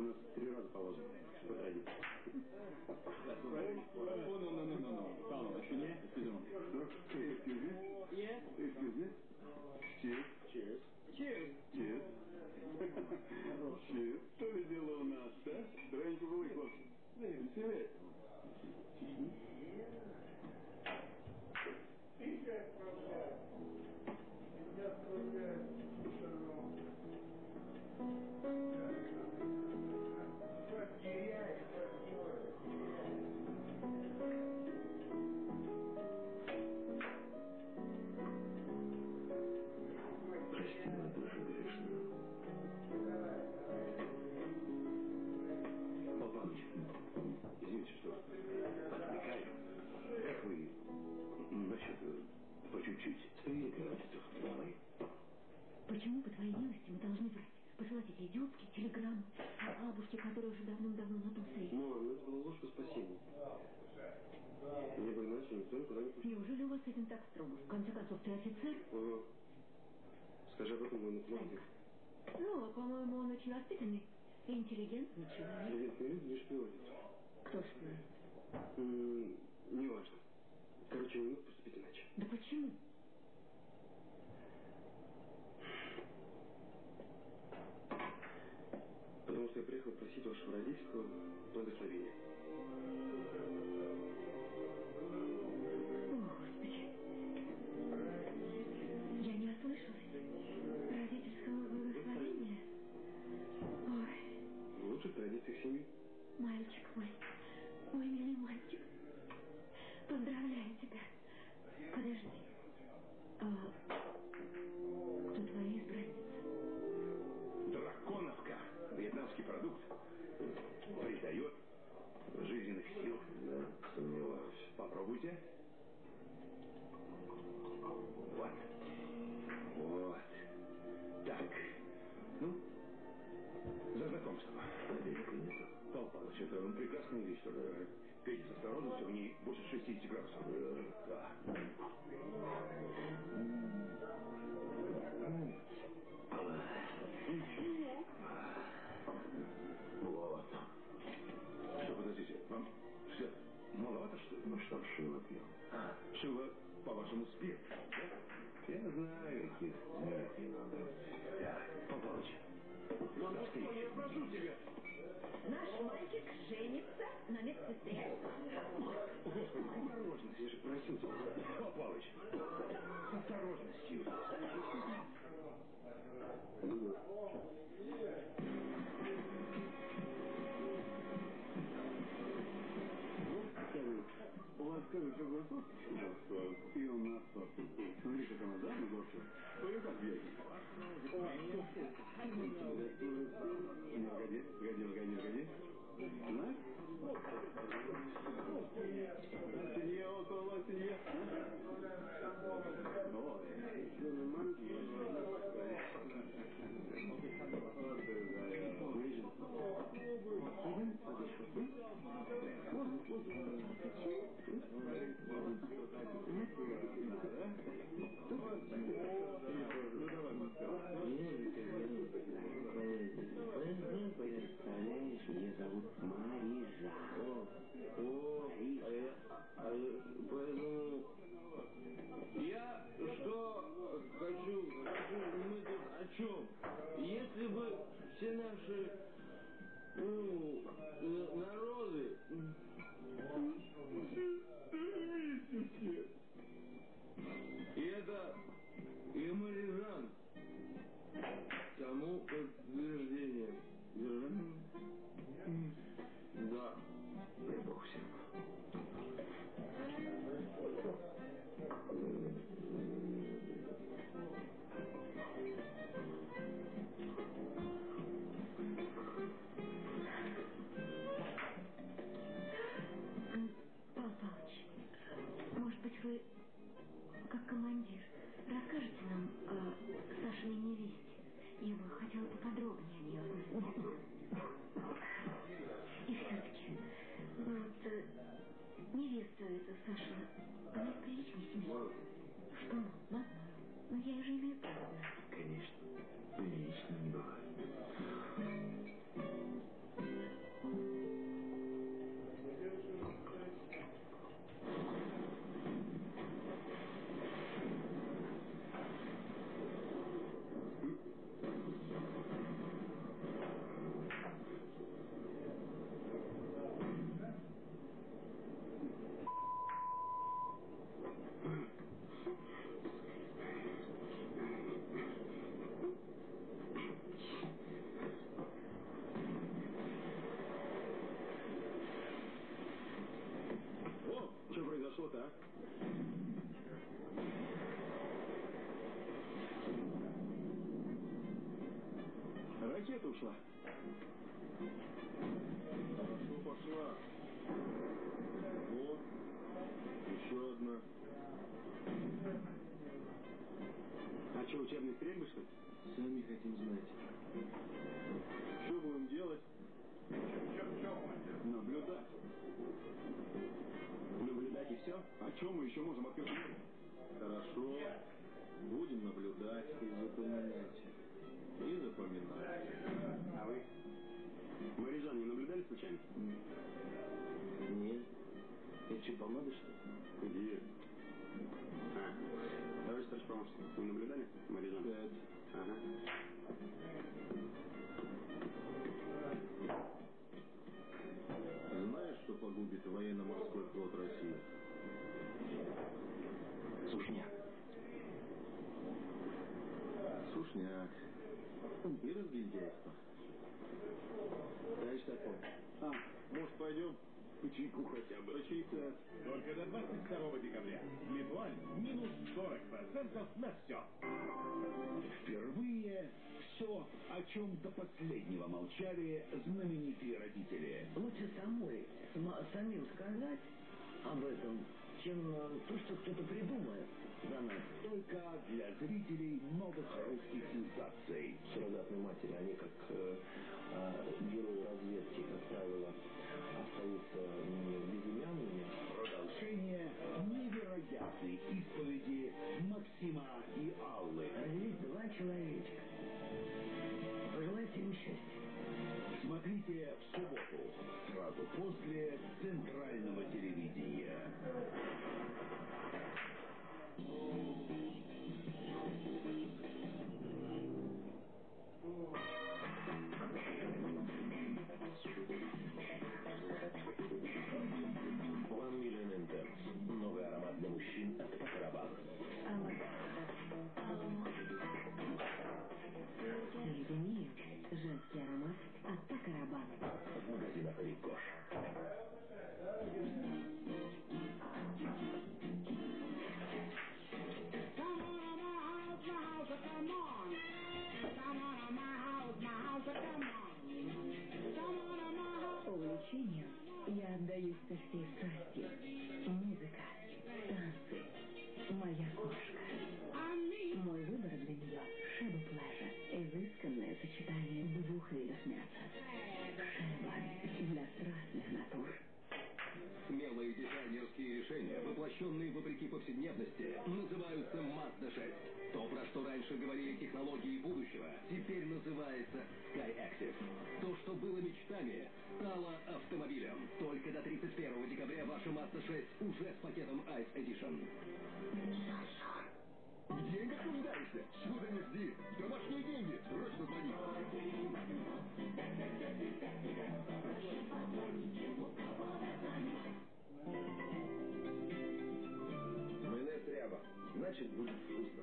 нас три раза положено. По традиции.
Oh non, non, non, non, non. Pardon, excusez-moi. Excusez-moi.
Excuse me.
Yes.
Excuse me. Cheers.
Cheers.
Cheers.
Cheers. Cheers. Что ли дело у нас, а? Раньше было хлопцы. Веселее.
Gracias. Должны врать? Посылать эти идиотские телеграммы о бабушке, которая уже давным-давно на том свете.
Ну, ну, это ложь во спасение. Мне бы иначе никто никуда не пустил.
Неужели у вас с этим так строго? В конце концов, ты офицер?
Ага. Скажи об этом моему команде.
Ну, по-моему, он очень воспитанный и интеллигентный человек.
Интеллигентные люди не шпионят.
Кто ж вы?
М, Неважно. Короче, не мог поступить иначе.
Да почему?
Потому что я приехал просить вашего родительского благословения.
О, Господи. Я не ослышалась. Родительского благословения. Ой,
В лучших традициях семьи.
мальчик мой. Мой Пейте
с осторожностью, они больше 60 градусов. Э, да. Вот. Что, подождите, вам все маловато, что ли? Ну что, Шила пил. А, Шила, по-вашему,
спирт, да? Я знаю, Кис. Да. да. Пополучше
я прошу тебя.
Наш мальчик женится на медсестре.
Господи, осторожность, я же просил тебя. Павел Павлович, с осторожностью.
У вас скажут, что голосов? И у нас тоже. Смотри, как она, да, на горше? Твою
Если бы все наши ну, народы вместе все. И это и Марижан тому подтверждение. Да.
Дай бог всем.
Что, да? Ну, я же имею право
22 декабря. Литуаль минус 40% на все. Впервые все, о чем до последнего молчали знаменитые родители.
Лучше самой, самим сказать об этом, чем э, то, что кто-то придумает за нас.
Только для зрителей новых русских сенсаций.
Суррогатные матери, они как э, э, герои разведки, как правило, остаются не безымянными
десятой исповеди Максима и Аллы.
Родились два человечка. Пожелайте им счастья.
Смотрите в субботу, сразу после центрального телевидения.
Thank you. Сепс. Новый аромат для мужчин от Факарабан. Соедини женский аромат от Факарабан. В магазинах Рикош. Изысканное сочетание двух видов мяса. Шеба для страстных натур.
Смелые дизайнерские решения, воплощенные вопреки повседневности, называются Mazda 6. То, про что раньше говорили технологии будущего, теперь называется Sky Active. То, что было мечтами, стало автомобилем. Только до 31 декабря ваша Mazda 6 уже с пакетом Ice Edition. В деньгах нуждаешься? Ты не жди? Домашние деньги. Срочно звони.
Майонез ряба. Значит, будет вкусно.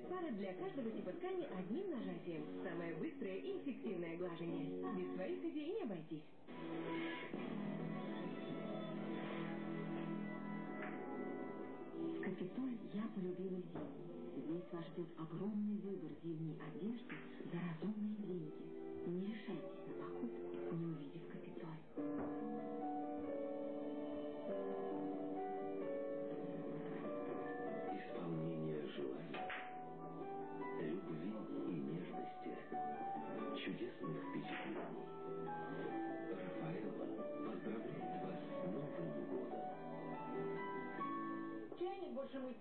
Мощность пара для каждого типа ткани одним нажатием. Самое быстрое и эффективное глажение. Без своих идей не обойтись.
В Капитоль я полюбила зиму. Здесь вас ждет огромный выбор зимней одежды за разумные деньги. Не решайтесь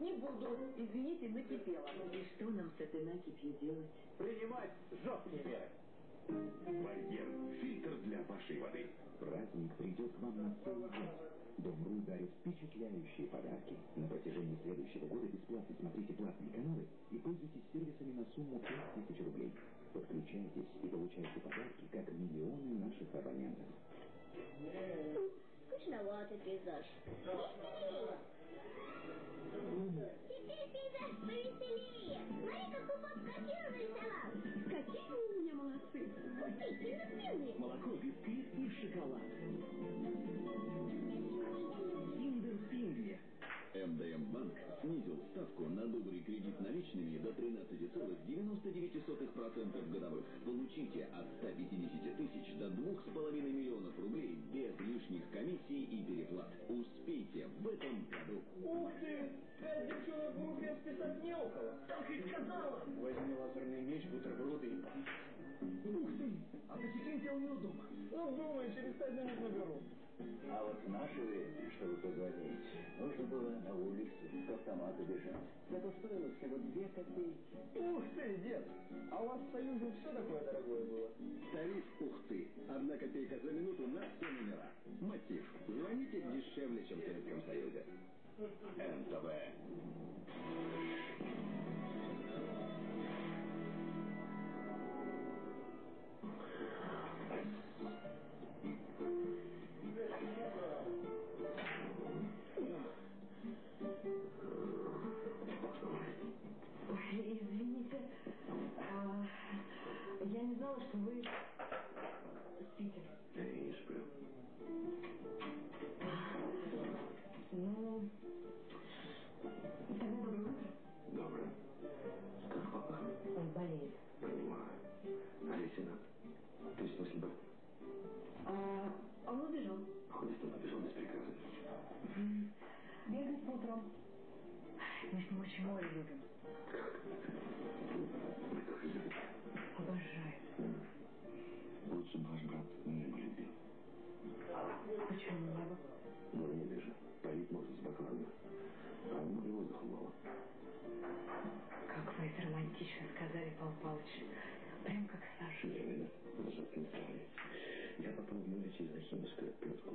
не
буду. Извините, накипело. И что нам с этой накипью делать?
Принимать жесткие меры.
Барьер – фильтр для вашей воды. Праздник придет к вам на целый год. Дом.ру дарит впечатляющие подарки. На протяжении следующего года бесплатно смотрите платные каналы и пользуйтесь сервисами на сумму 5000 рублей. Подключайтесь и получайте подарки, как миллионы наших абонентов.
Скучноватый пейзаж. Теперь пейзаж повеселее. Смотри, какой папа котину нарисовал.
Какие вы у меня молодцы.
Ты, темно-синие.
Молоко, бисквит и шоколад. Киндер Пингви.
МДМ Банк снизил ставку на добрый кредит наличными до 13,99% годовых. Получите от 150 тысяч до 2,5 миллионов рублей без лишних комиссий и переплат. Успейте в этом году.
Ух ты! Пять девчонок в рубле списать не около. Так и сказала. Возьми лазерный меч, бутерброды и... Ух ты! А посетить я умею дома. Ну, думаю, через пять минут наберу.
А вот в наше время, чтобы позвонить, нужно было на улицу к автомату бежать. Это стоило всего две копейки.
Ух ты, дед! А у вас в Союзе все такое дорогое было?
Тариф «Ух ты». Одна копейка за минуту на все номера. Мотив. Звоните дешевле, чем в Советском Союзе. НТВ.
Вы спите.
Я не сплю.
Ну, тогда доброе утро.
Доброе. Как папа?
Он болеет.
Понимаю. А лейтенант? То есть после бы
А, он убежал.
ходит он побежал без приказа.
Бегает по утрам. Мы с ним очень море любим. Почему небо?
Но в небе же парить можно спокойно. А в море воздуха мало.
Как вы это романтично сказали, Павел Павлович. Прям как Саша.
Вы же не стали. Я попал в море через Ахимовскую отпетку.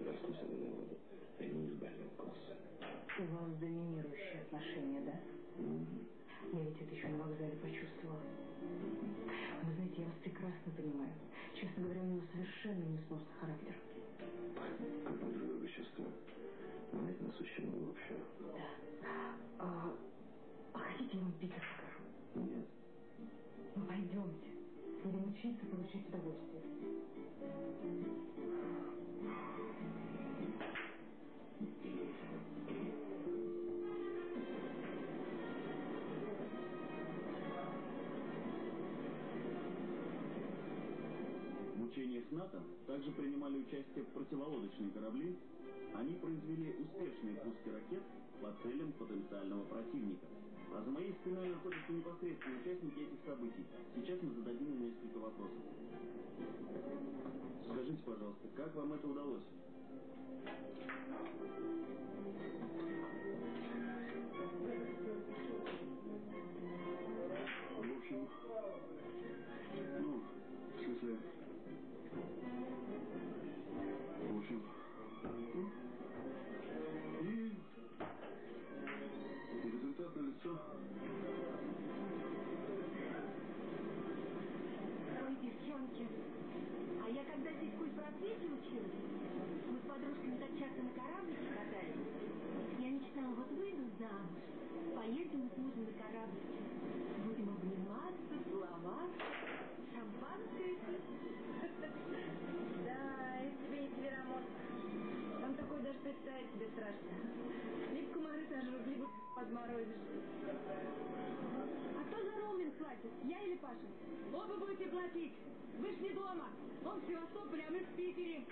Расту соленой воду. Они из бального класса.
У вас доминирующие отношения, да? Я ведь это еще на вокзале почувствовала. Вы знаете, я вас прекрасно понимаю. Честно говоря, у него совершенно несносный характер.
Как мы друг друга чувствуем. Почему вообще?
Да. А, а хотите, я вам Питер покажу?
Нет.
Ну, пойдемте. Будем учиться получить удовольствие.
В учениях НАТО также принимали участие противолодочные корабли. Они произвели успешные пуски ракет по целям потенциального противника. А за моей спиной находятся непосредственные участники этих событий. Сейчас мы зададим им несколько вопросов. Скажите, пожалуйста, как вам это удалось? В
культпросвете училась, мы с подружками так часто на кораблике катались. Я мечтала, вот выйду замуж, поедем с мужем на кораблике, будем обниматься, целоваться, шампанское пить.
Да, и тебе не Североморск. Там такое даже представить себе страшно. Либо комары сожрут, либо подморозишь.
А кто за роуминг платит, я или Паша?
Оба будете платить. Вы ж не дома. Он в Севастополе, а мы в Питере.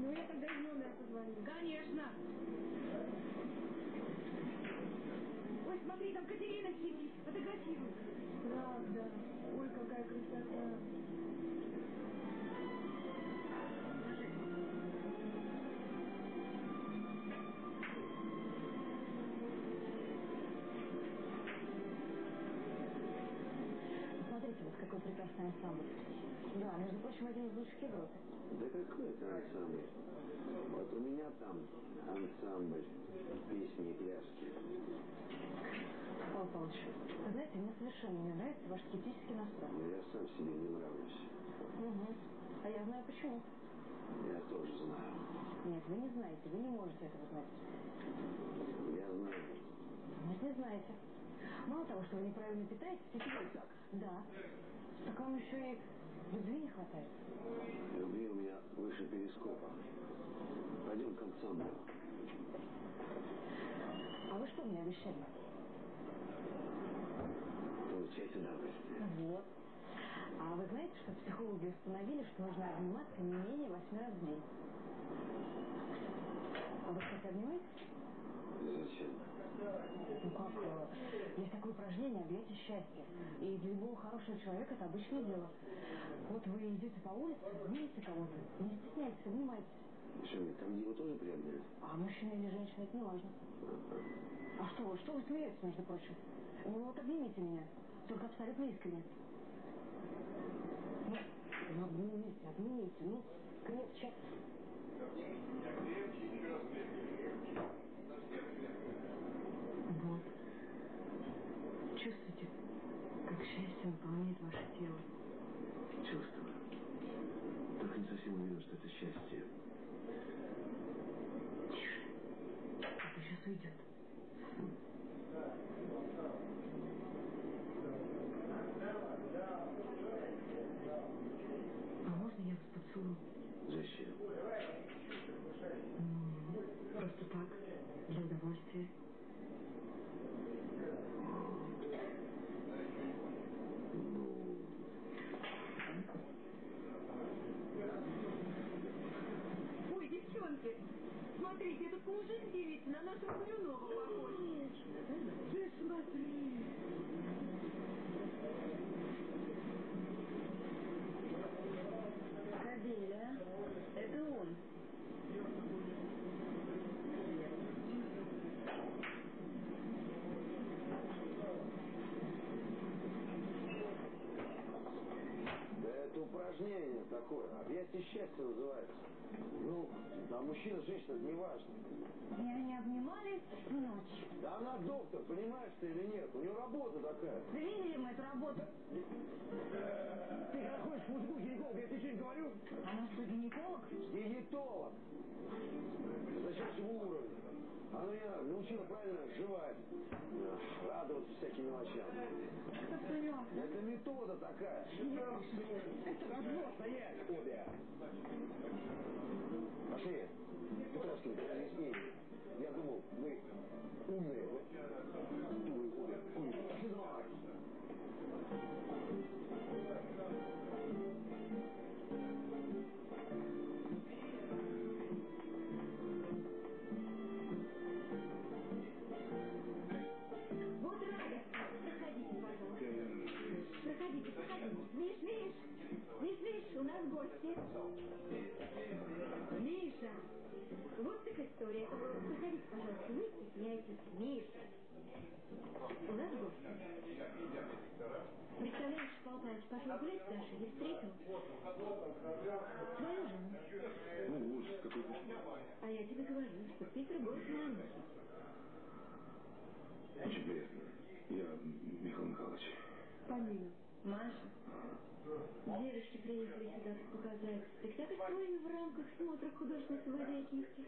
Ну, я тогда из номера позвоню.
Конечно.
Ой, смотри, там Катерина сидит, фотографирует. Правда. Ой, какая красота.
Один из лучших Европы.
Да какой это ансамбль? Вот у меня там ансамбль песни и пляски.
Павел Павлович, вы знаете, мне совершенно не нравится ваш скептический настрой.
Но я сам себе не нравлюсь.
Угу. А я знаю почему.
Я тоже знаю.
Нет, вы не знаете, вы не можете этого знать.
Я знаю.
Нет, не знаете. Мало того, что вы неправильно питаетесь, теперь...
так?
Да. Так вам еще и любви не хватает.
Любви у меня выше перископа. Пойдем к ансамблю.
А вы что мне обещали?
Получать удовольствие.
Вот. А вы знаете, что психологи установили, что нужно обниматься не менее восьми раз в день? А вы, кстати, обнимаетесь?
Зачем?
Ну как, э, есть такое упражнение «Объятие счастья». И для любого хорошего человека это обычное дело. Вот вы идете по улице, видите кого-то, не стесняйтесь, обнимайтесь.
Что, там его тоже приобняли?
А мужчина или женщина, это не важно. А что вы, что вы смеетесь, между прочим? Ну вот обнимите меня, только абсолютно искренне. Ну, ну обнимите, обнимите, ну, крепче. Вот. Чувствуете, как счастье наполняет ваше тело?
Чувствую. Только не совсем уверен, что это счастье.
Тише. Это сейчас уйдет. А можно я вас поцелую?
Зачем?
Ну, просто так, для удовольствия.
Ой, девчонки, смотрите, этот в девице на нашего Блюнова похож.
Ты смотри.
Кабеля, это он.
Да это упражнение такое. Объятие счастья называется. Ну, а мужчина, женщина, не важно.
И они обнимались всю ночь.
Да она доктор, понимаешь ты или нет? У нее работа такая.
Да видели мы эту работу?
Ты когда ходишь к мужику гинеколог, я тебе что-нибудь говорю?
Она что, гинеколог?
Диетолог. Высочайшего уровня. Она меня научила правильно жевать, радоваться всяким мелочам. Это метода такая.
Это развод.
Стоять обе! Пошли. Петровский, объяснение. Я думал, вы умные. Дуры обе. Умные. Пошли за мной.
Миш, Миш, Миш, Миш, у нас гости. Миша, вот так история. Проходите, пожалуйста, не стесняйтесь. Миша, у нас гости. Представляешь, Павел Павлович пошел гулять с Дашей и встретил твою жену.
Ну, ужас, какой кошмар.
А я тебе говорю, что Питер город на Анухе.
Очень приятно. Я Михаил Михайлович.
Полина, Маша, девочки приехали сюда показать спектакль свой в рамках смотра художественной самодеятельности.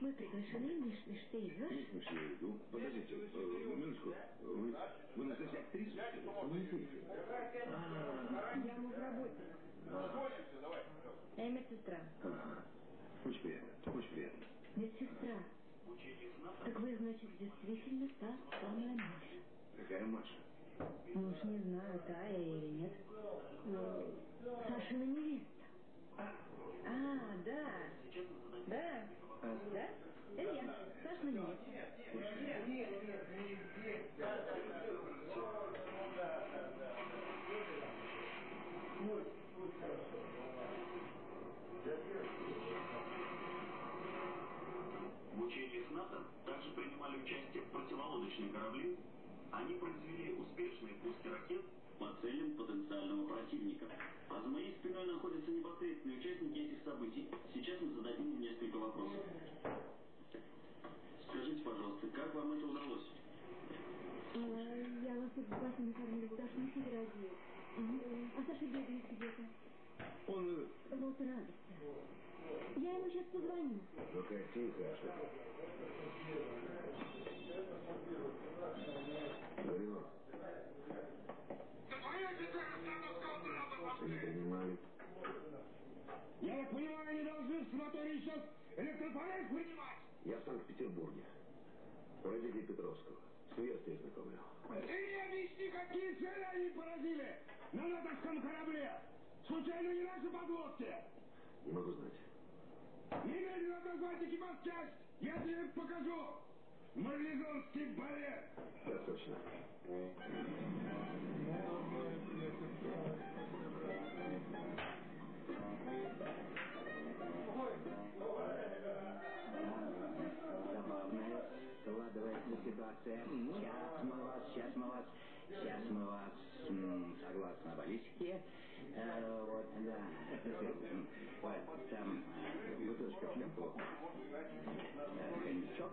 Мы приглашены, Миш, Миш, ты идешь?
Миш, я иду. Подождите, э, минутку. Вы, вы настоящая актриса? что ли? А,
Я муж работник. Я медсестра.
ага. Очень приятно, очень приятно.
Медсестра. Так вы, значит, действительно та самая Маша.
Какая Маша?
Ну уж не знаю, я или нет. Ну, Сашина невеста. А, да. Да. Да? Это я. Сашина невеста.
В учениях НАТО также принимали участие противолодочные корабли. Они произвели успешные пуски ракет по целям потенциального противника. А за моей спиной находятся непосредственные участники этих событий. Сейчас мы зададим им несколько вопросов. Скажите, пожалуйста, как вам это удалось?
А, Я вас тут спасибо кормила, Даша не фотографию. А Саша бегает где-то.
Он... э,
Вот радостно. Я ему сейчас позвоню.
Какая тихая. Алло. Не понимаю.
Я так понимаю, они должны в санатории сейчас электрофорез принимать.
Я в Санкт-Петербурге. У родителей Петровского. С невестой знакомлю.
Ты мне объясни, какие цели они поразили на натовском корабле. Случайно не наши подлодки?
Не могу знать.
Немедленно отозвать экипаж в часть. Я тебе покажу. Марлезонский балет.
Так точно.
Забавная складывается ситуация. Сейчас мы вас, сейчас мы вас, сейчас мы вас, согласно баллистике, э, вот, да, м, вот, там, э, бутылочка в шкафу, э, коньячок.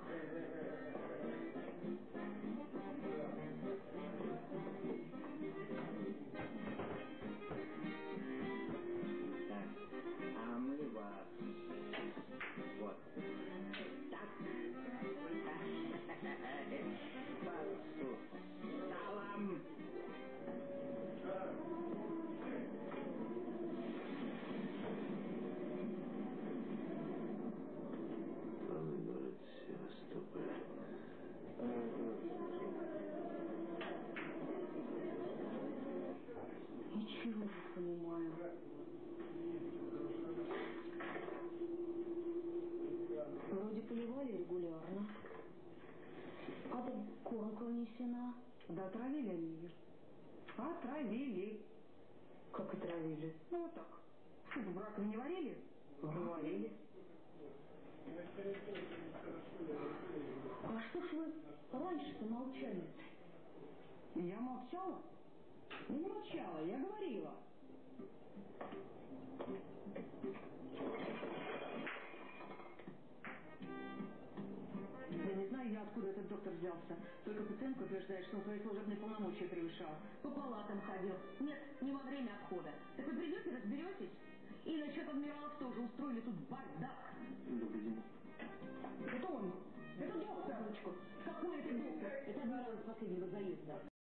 Внесена.
Да отравили они ее. Отравили.
Как отравили?
Ну вот так. Суп в раковине варили? Варили.
А что ж вы раньше-то молчали?
Я молчала? Не молчала, я говорила. Взялся. Только пациентка утверждает, что он свои служебные полномочия превышал.
По палатам ходил. Нет, не во время обхода. Так вы придете, разберетесь? И насчет адмиралов тоже устроили тут бардак.
Добрый день.
Это он. Это доктор! Какой это доктор? Это адмирал из последнего заезда.